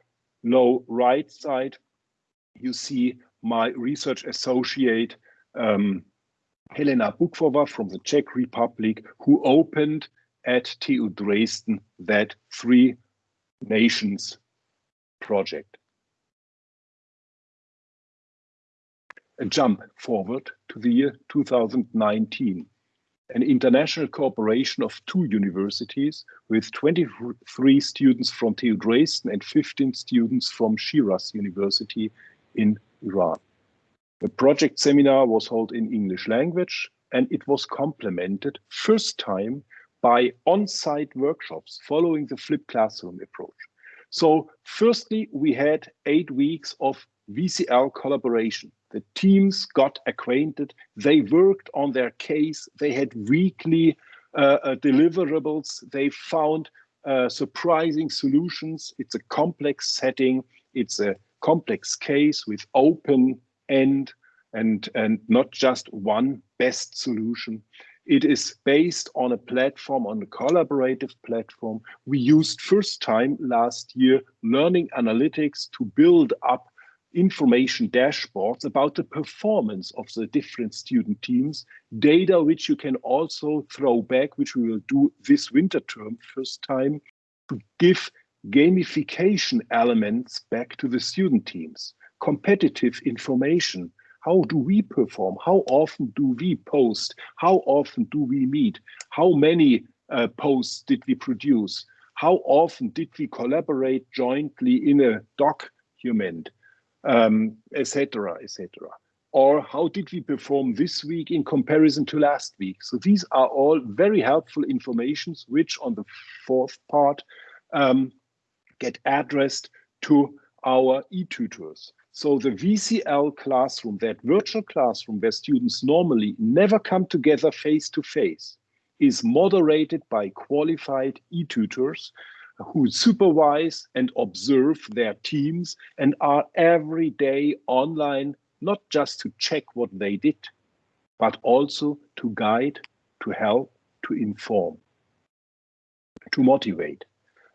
low right side, you see my research associate, um, Helena Bukvova from the Czech Republic, who opened at TU Dresden that three nations project. A jump forward to the year 2019 an international cooperation of two universities with 23 students from TU Dresden and 15 students from Shiraz University in Iran. The project seminar was held in English language and it was complemented first time by on-site workshops following the flipped classroom approach. So firstly, we had eight weeks of VCL collaboration the teams got acquainted. They worked on their case. They had weekly uh, uh, deliverables. They found uh, surprising solutions. It's a complex setting. It's a complex case with open end and, and not just one best solution. It is based on a platform, on a collaborative platform. We used first time last year learning analytics to build up information dashboards about the performance of the different student teams, data which you can also throw back, which we will do this winter term first time, to give gamification elements back to the student teams, competitive information. How do we perform? How often do we post? How often do we meet? How many uh, posts did we produce? How often did we collaborate jointly in a document, um, etc., etc. Or how did we perform this week in comparison to last week? So these are all very helpful informations, which on the fourth part um, get addressed to our e-tutors. So the VCL classroom, that virtual classroom where students normally never come together face to face, is moderated by qualified e-tutors who supervise and observe their teams and are every day online, not just to check what they did, but also to guide, to help, to inform, to motivate.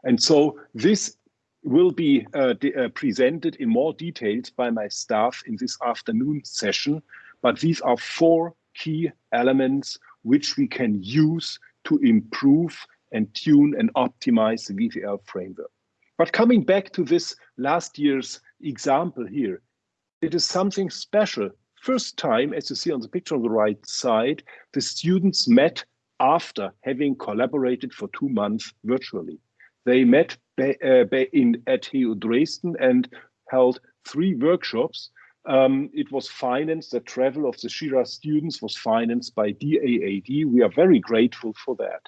And so this will be uh, uh, presented in more details by my staff in this afternoon session, but these are four key elements which we can use to improve and tune and optimize the VCL framework. But coming back to this last year's example here, it is something special. First time, as you see on the picture on the right side, the students met after having collaborated for two months virtually. They met uh, in, at TU Dresden and held three workshops um, it was financed, the travel of the Shiraz students was financed by DAAD. We are very grateful for that.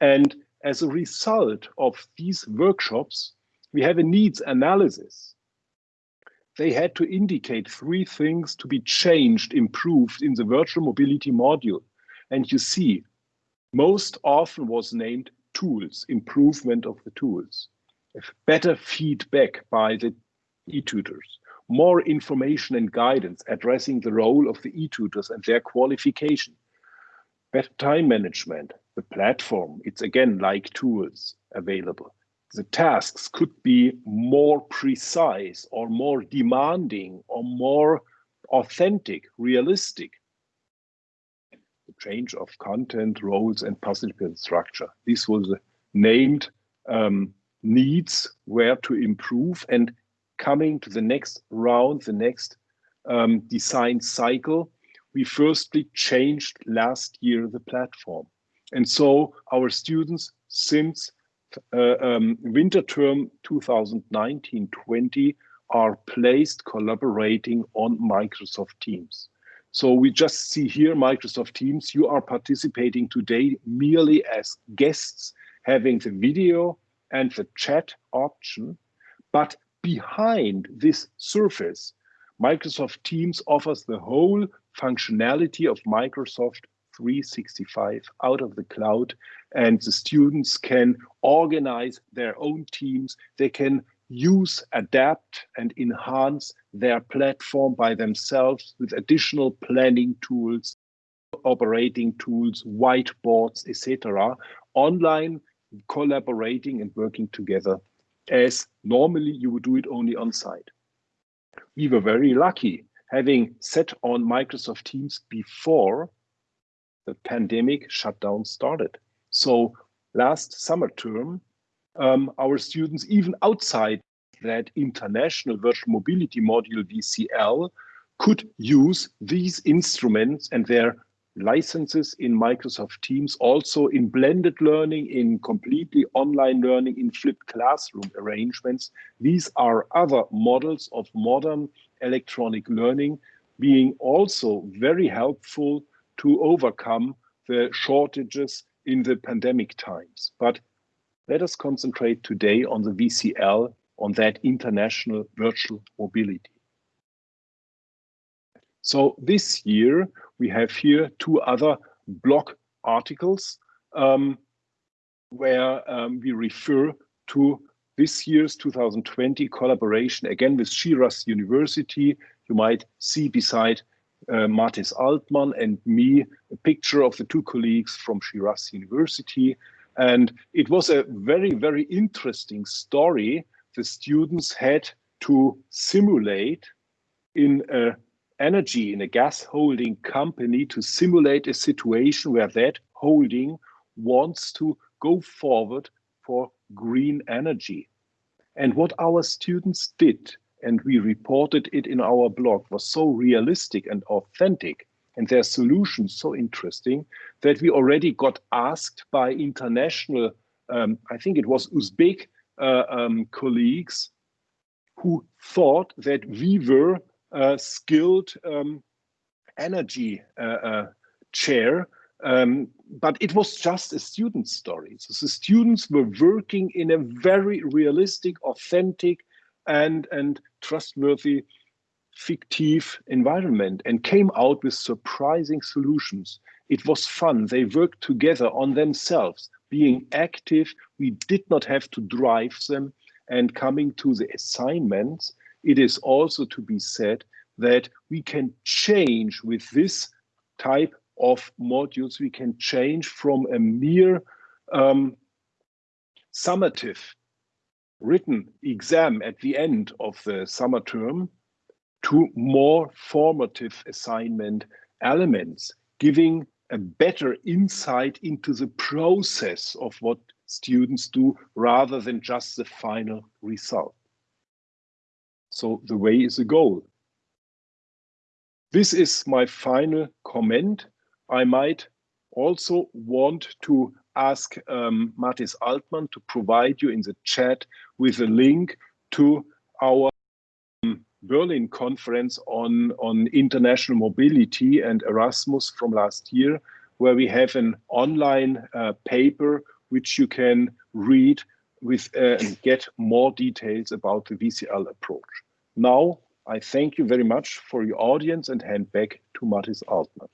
And as a result of these workshops, we have a needs analysis. They had to indicate three things to be changed, improved in the virtual mobility module. And you see, most often was named tools, improvement of the tools, better feedback by the e-tutors, more information and guidance addressing the role of the e-tutors and their qualification. Better time management, the platform, it's again like tools available. The tasks could be more precise or more demanding or more authentic, realistic. The change of content, roles, and participant structure. This was named um, needs where to improve and coming to the next round, the next um, design cycle, we firstly changed last year the platform. And so our students since uh, um, winter term 2019-20 are placed collaborating on Microsoft Teams. So we just see here Microsoft Teams, you are participating today merely as guests, having the video and the chat option, but behind this surface, Microsoft Teams offers the whole functionality of Microsoft 365 out of the cloud and the students can organize their own teams. They can use, adapt and enhance their platform by themselves with additional planning tools, operating tools, whiteboards, etc. Online collaborating and working together as normally you would do it only on site. We were very lucky having set on Microsoft Teams before the pandemic shutdown started. So last summer term, um, our students, even outside that international virtual mobility module VCL, could use these instruments and their licenses in Microsoft Teams, also in blended learning, in completely online learning, in flipped classroom arrangements. These are other models of modern electronic learning being also very helpful to overcome the shortages in the pandemic times. But let us concentrate today on the VCL, on that international virtual mobility. So this year, we have here two other blog articles um, where um, we refer to this year's 2020 collaboration, again with Shiraz University. You might see beside uh, Matthias Altmann and me a picture of the two colleagues from Shiraz University. And it was a very, very interesting story. The students had to simulate in a energy in a gas holding company to simulate a situation where that holding wants to go forward for green energy. And what our students did, and we reported it in our blog, was so realistic and authentic, and their solutions so interesting that we already got asked by international, um, I think it was Uzbek uh, um, colleagues, who thought that we were skilled um, energy uh, uh, chair um, but it was just a student story. So the students were working in a very realistic, authentic, and, and trustworthy fictive environment and came out with surprising solutions. It was fun. They worked together on themselves, being active. We did not have to drive them. And coming to the assignments, it is also to be said that we can change with this type of modules we can change from a mere um, summative written exam at the end of the summer term to more formative assignment elements, giving a better insight into the process of what students do rather than just the final result. So the way is a goal. This is my final comment. I might also want to ask um, Altmann to provide you in the chat with a link to our um, Berlin conference on, on international mobility and Erasmus from last year, where we have an online uh, paper which you can read with uh, and get more details about the VCL approach. Now, I thank you very much for your audience and hand back to Matthias Altmann.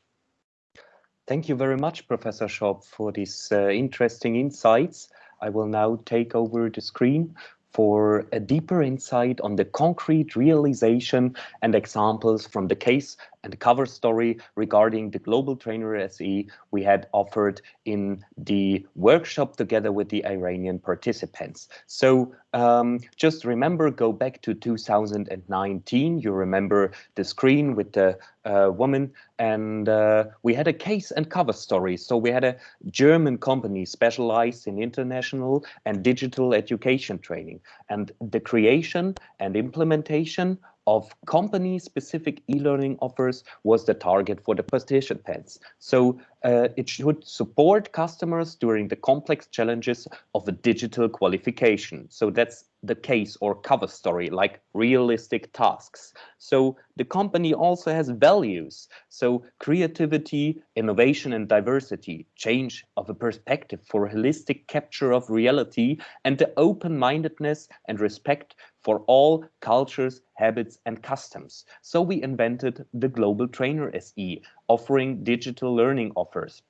Thank you very much, Professor Schoop, for these uh, interesting insights. I will now take over the screen for a deeper insight on the concrete realization and examples from the case and cover story regarding the Global Trainer SE we had offered in the workshop together with the Iranian participants. So um, just remember, go back to 2019. You remember the screen with the uh, woman and uh, we had a case and cover story. So we had a German company specialized in international and digital education training and the creation and implementation of company-specific e-learning offers was the target for the participants. So uh, it should support customers during the complex challenges of a digital qualification. So that's the case or cover story, like realistic tasks. So the company also has values. So creativity, innovation and diversity, change of a perspective for holistic capture of reality and the open-mindedness and respect for all cultures, habits and customs. So we invented the Global Trainer SE, offering digital learning offers.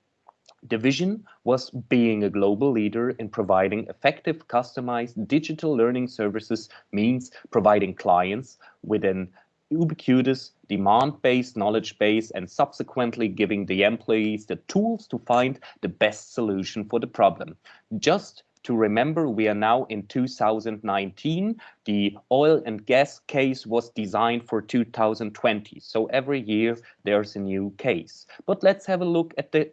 The vision was being a global leader in providing effective, customized digital learning services means providing clients with an ubiquitous, demand-based knowledge base and subsequently giving the employees the tools to find the best solution for the problem. Just to remember, we are now in 2019. The oil and gas case was designed for 2020. So every year there's a new case. But let's have a look at the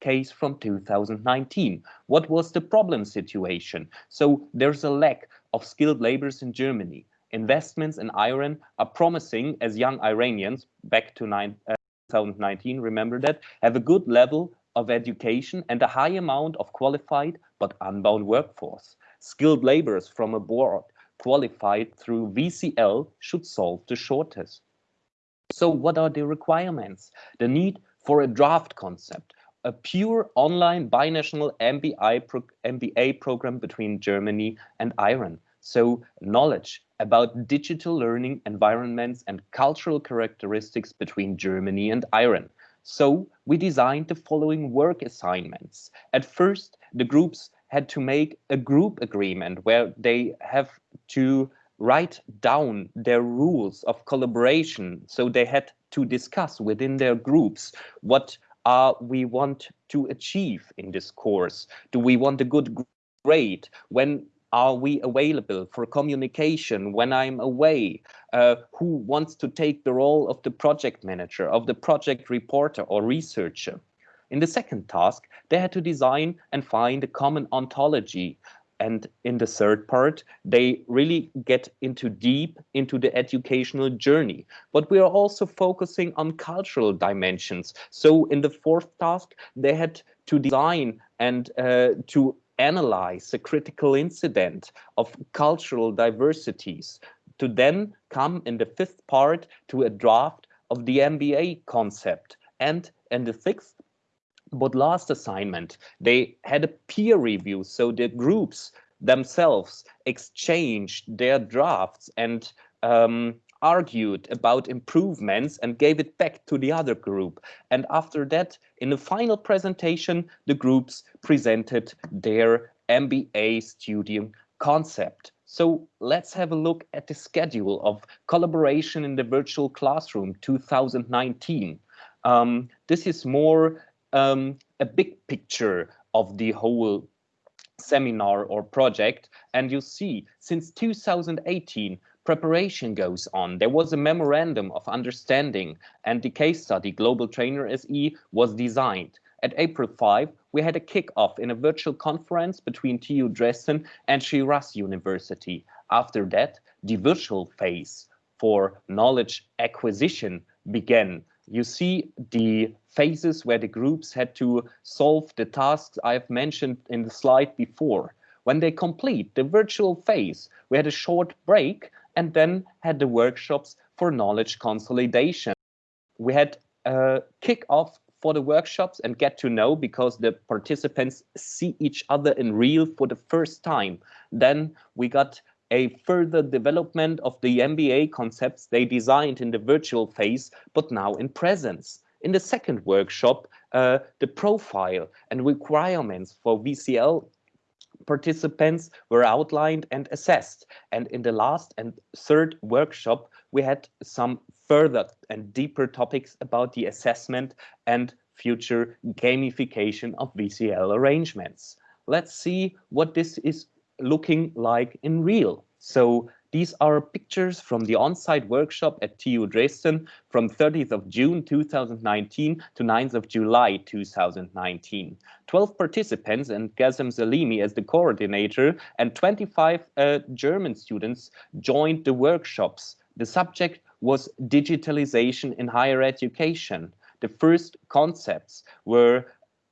case from 2019. What was the problem situation? So there's a lack of skilled laborers in Germany. Investments in Iran are promising as young Iranians, back to nine, uh, 2019, remember that, have a good level of education and a high amount of qualified but unbound workforce. Skilled laborers from abroad qualified through VCL should solve the shortage. So what are the requirements? The need for a draft concept, a pure online binational MBI pro MBA program between Germany and Iran. So knowledge about digital learning environments and cultural characteristics between Germany and Iran. So we designed the following work assignments. At first, the groups had to make a group agreement where they have to write down their rules of collaboration. So they had to discuss within their groups what uh, we want to achieve in this course. Do we want a good grade? When are we available for communication when I'm away? Uh, who wants to take the role of the project manager, of the project reporter or researcher? In the second task, they had to design and find a common ontology. And in the third part, they really get into deep into the educational journey. But we are also focusing on cultural dimensions. So in the fourth task, they had to design and uh, to analyze the critical incident of cultural diversities to then come in the fifth part to a draft of the MBA concept. And in the sixth but last assignment, they had a peer review. So the groups themselves exchanged their drafts and um, argued about improvements and gave it back to the other group. And after that, in the final presentation, the groups presented their MBA student concept. So let's have a look at the schedule of collaboration in the virtual classroom 2019. Um, this is more um, a big picture of the whole seminar or project. And you see, since 2018, preparation goes on. There was a memorandum of understanding and the case study Global Trainer SE was designed. At April 5, we had a kickoff in a virtual conference between TU Dresden and Shiraz University. After that, the virtual phase for knowledge acquisition began you see the phases where the groups had to solve the tasks I've mentioned in the slide before. When they complete the virtual phase, we had a short break and then had the workshops for knowledge consolidation. We had a kick-off for the workshops and get to know because the participants see each other in real for the first time. Then we got a further development of the MBA concepts they designed in the virtual phase, but now in presence. In the second workshop, uh, the profile and requirements for VCL participants were outlined and assessed. And in the last and third workshop, we had some further and deeper topics about the assessment and future gamification of VCL arrangements. Let's see what this is looking like in real. So these are pictures from the on-site workshop at TU Dresden from 30th of June 2019 to 9th of July 2019. 12 participants and Gazem Salimi as the coordinator and 25 uh, German students joined the workshops. The subject was digitalization in higher education. The first concepts were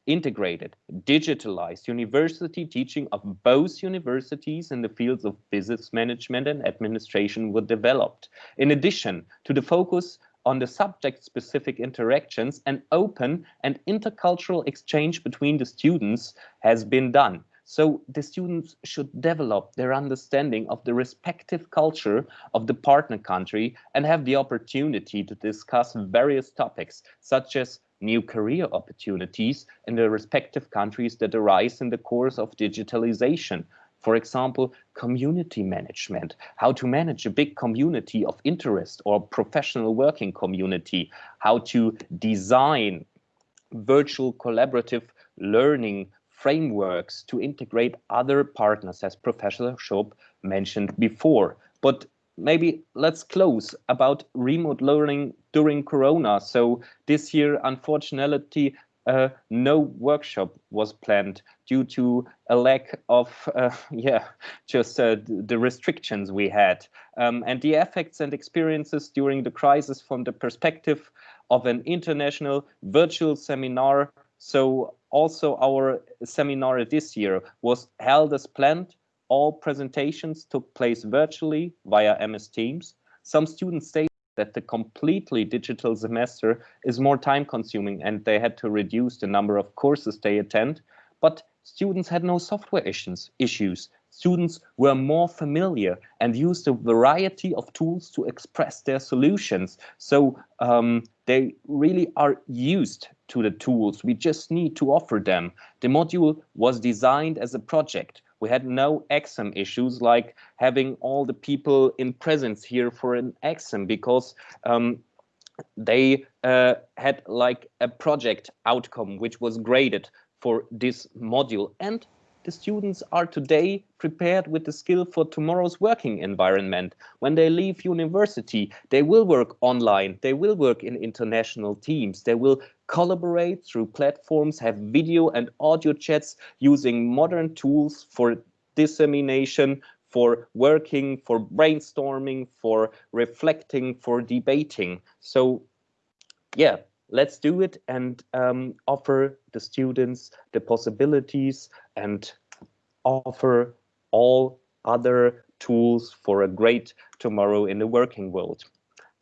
integrated, digitalized university teaching of both universities in the fields of business management and administration were developed. In addition to the focus on the subject-specific interactions, an open and intercultural exchange between the students has been done. So the students should develop their understanding of the respective culture of the partner country and have the opportunity to discuss various topics such as new career opportunities in the respective countries that arise in the course of digitalization. For example, community management, how to manage a big community of interest or professional working community, how to design virtual collaborative learning frameworks to integrate other partners as Professor Schoop mentioned before. But maybe let's close about remote learning during Corona. So this year, unfortunately, uh, no workshop was planned due to a lack of, uh, yeah, just uh, the restrictions we had. Um, and the effects and experiences during the crisis from the perspective of an international virtual seminar. So also our seminar this year was held as planned all presentations took place virtually via MS Teams. Some students say that the completely digital semester is more time consuming and they had to reduce the number of courses they attend, but students had no software issues. issues. Students were more familiar and used a variety of tools to express their solutions. So um, they really are used to the tools. We just need to offer them. The module was designed as a project we had no exam issues like having all the people in presence here for an exam because um, they uh, had like a project outcome which was graded for this module. And the students are today prepared with the skill for tomorrow's working environment. When they leave university, they will work online, they will work in international teams, they will collaborate through platforms, have video and audio chats using modern tools for dissemination, for working, for brainstorming, for reflecting, for debating. So yeah, let's do it and um, offer the students the possibilities and offer all other tools for a great tomorrow in the working world.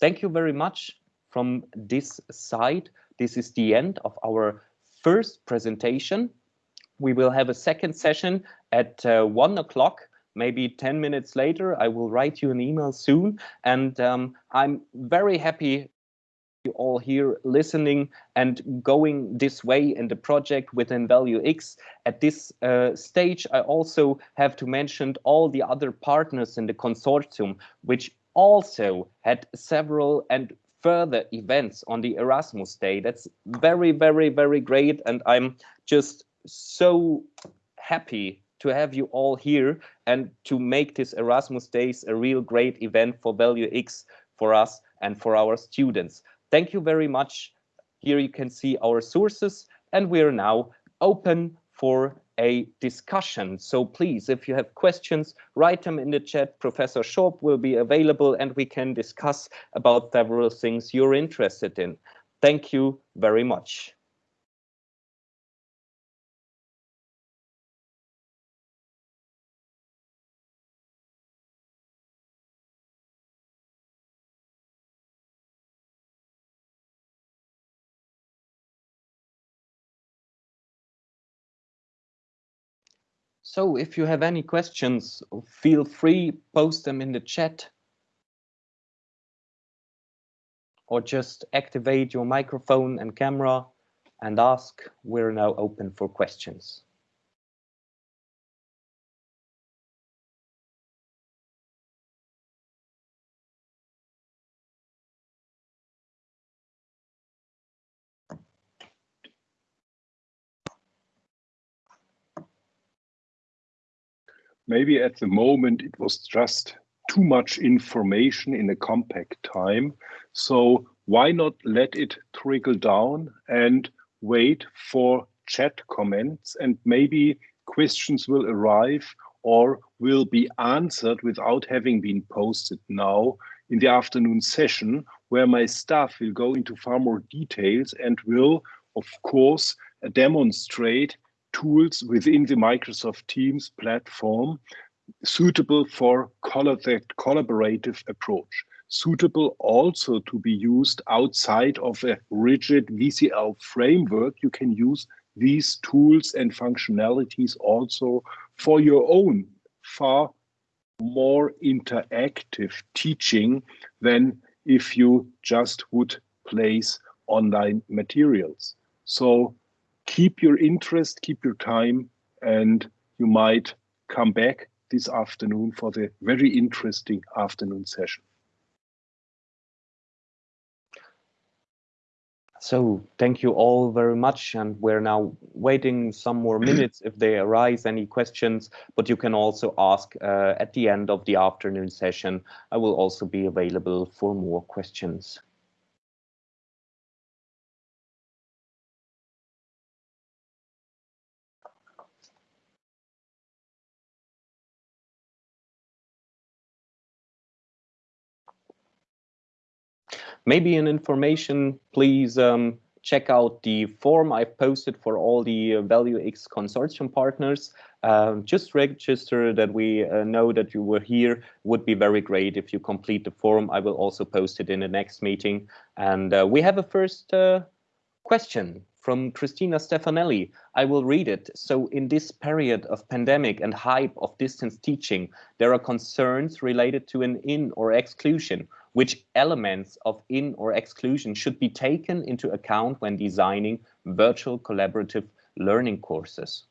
Thank you very much from this side. This is the end of our first presentation. We will have a second session at uh, one o'clock maybe 10 minutes later i will write you an email soon and um, i'm very happy you all here listening and going this way in the project within Value X. At this uh, stage, I also have to mention all the other partners in the consortium, which also had several and further events on the Erasmus Day. That's very, very, very great. And I'm just so happy to have you all here and to make this Erasmus Days a real great event for Value X for us and for our students. Thank you very much. Here you can see our sources and we are now open for a discussion. So please, if you have questions, write them in the chat. Professor Schoop will be available and we can discuss about several things you're interested in. Thank you very much. So if you have any questions, feel free, post them in the chat. Or just activate your microphone and camera and ask. We're now open for questions. Maybe at the moment it was just too much information in a compact time. So why not let it trickle down and wait for chat comments and maybe questions will arrive or will be answered without having been posted now in the afternoon session where my staff will go into far more details and will of course demonstrate tools within the Microsoft Teams platform suitable for collaborative approach, suitable also to be used outside of a rigid VCL framework. You can use these tools and functionalities also for your own far more interactive teaching than if you just would place online materials. So keep your interest, keep your time, and you might come back this afternoon for the very interesting afternoon session. So thank you all very much. And we're now waiting some more minutes if they arise any questions, but you can also ask uh, at the end of the afternoon session. I will also be available for more questions. Maybe an information, please um, check out the form I've posted for all the uh, Value X consortium partners. Um, just register that we uh, know that you were here would be very great if you complete the form. I will also post it in the next meeting. And uh, we have a first uh, question from Christina Stefanelli. I will read it. So in this period of pandemic and hype of distance teaching, there are concerns related to an in or exclusion which elements of in or exclusion should be taken into account when designing virtual collaborative learning courses?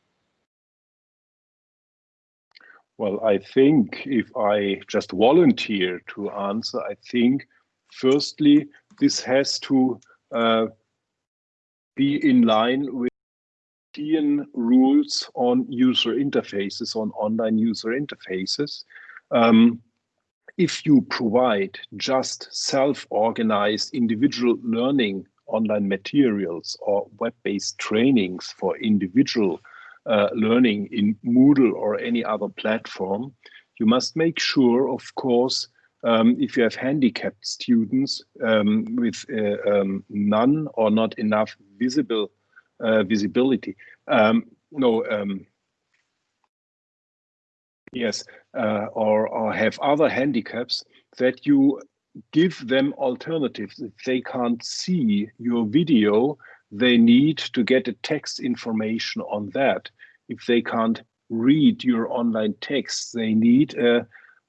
Well, I think if I just volunteer to answer, I think firstly, this has to uh, be in line with European rules on user interfaces, on online user interfaces. Um, if you provide just self-organized individual learning online materials or web-based trainings for individual uh, learning in Moodle or any other platform, you must make sure, of course, um, if you have handicapped students um, with uh, um, none or not enough visible uh, visibility. Um, no, um, yes, uh, or, or have other handicaps that you give them alternatives. If they can't see your video, they need to get a text information on that. If they can't read your online text, they need uh,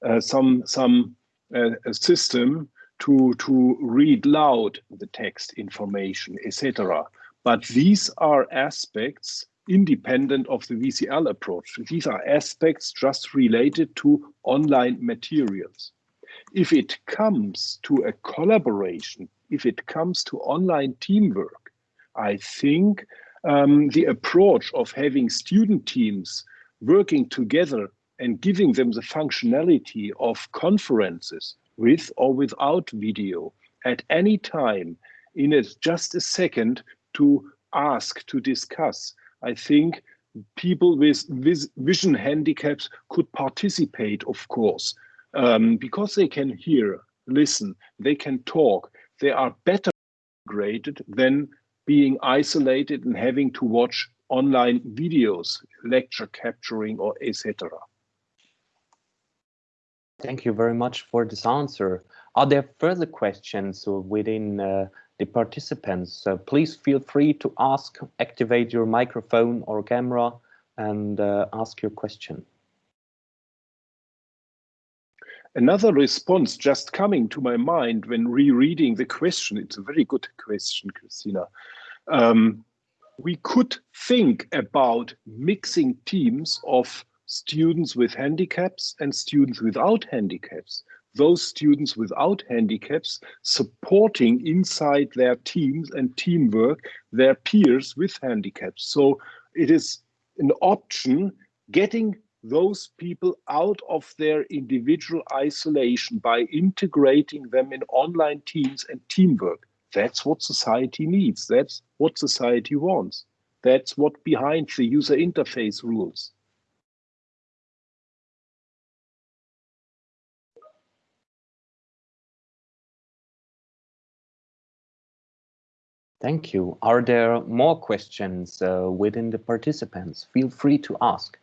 uh, some some uh, system to to read loud the text information, etc. But these are aspects independent of the VCL approach. These are aspects just related to online materials. If it comes to a collaboration, if it comes to online teamwork, I think um, the approach of having student teams working together and giving them the functionality of conferences with or without video at any time in a, just a second to ask, to discuss. I think people with vision handicaps could participate, of course, um, because they can hear, listen, they can talk, they are better graded than being isolated and having to watch online videos, lecture capturing or etc. Thank you very much for this answer. Are there further questions within uh, the participants? Uh, please feel free to ask, activate your microphone or camera and uh, ask your question. Another response just coming to my mind when rereading the question, it's a very good question, Christina. Um, we could think about mixing teams of students with handicaps and students without handicaps. Those students without handicaps supporting inside their teams and teamwork their peers with handicaps. So it is an option getting those people out of their individual isolation by integrating them in online teams and teamwork. That's what society needs. That's what society wants. That's what behind the user interface rules. Thank you. Are there more questions uh, within the participants? Feel free to ask.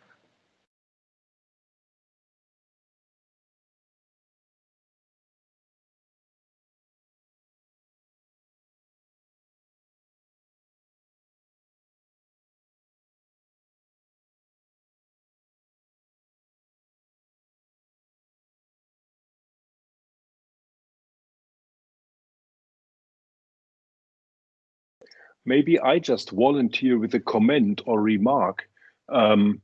Maybe I just volunteer with a comment or remark. Um,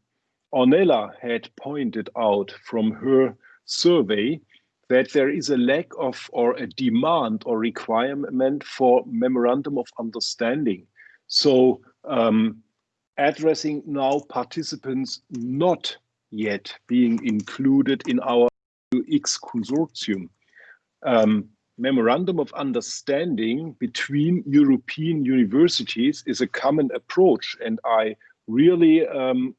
Ornella had pointed out from her survey that there is a lack of or a demand or requirement for memorandum of understanding. So um, addressing now participants not yet being included in our consortium. Um, memorandum of understanding between European universities is a common approach. And I really um,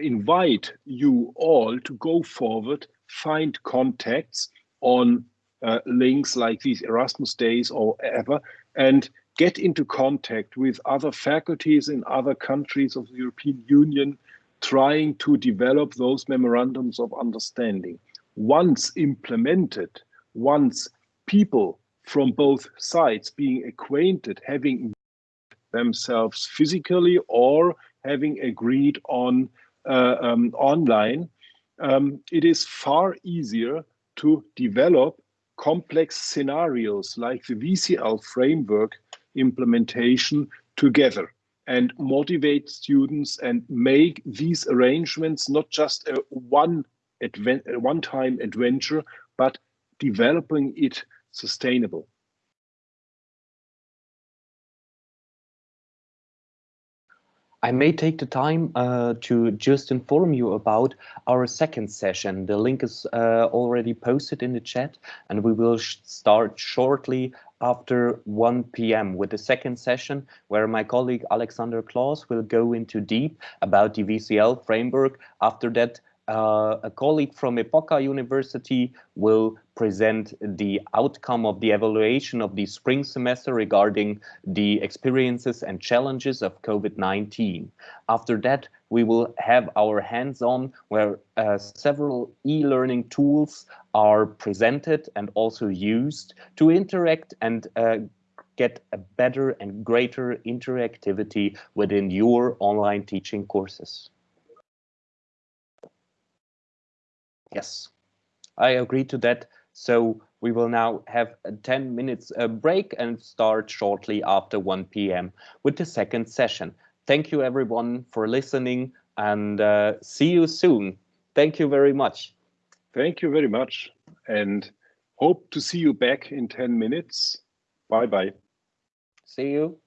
invite you all to go forward, find contacts on uh, links like these Erasmus days or ever, and get into contact with other faculties in other countries of the European Union, trying to develop those memorandums of understanding. Once implemented, once people from both sides being acquainted, having themselves physically or having agreed on uh, um, online, um, it is far easier to develop complex scenarios like the VCL framework implementation together and motivate students and make these arrangements not just a one one-time adventure, but developing it sustainable. I may take the time uh, to just inform you about our second session. The link is uh, already posted in the chat and we will sh start shortly after 1 p.m. with the second session where my colleague Alexander Klaus will go into deep about the VCL framework. After that, uh, a colleague from Epoka University will present the outcome of the evaluation of the spring semester regarding the experiences and challenges of COVID-19. After that, we will have our hands-on where uh, several e-learning tools are presented and also used to interact and uh, get a better and greater interactivity within your online teaching courses. Yes, I agree to that. So we will now have a 10 minutes uh, break and start shortly after 1 p.m. with the second session. Thank you everyone for listening and uh, see you soon. Thank you very much. Thank you very much and hope to see you back in 10 minutes. Bye bye. See you.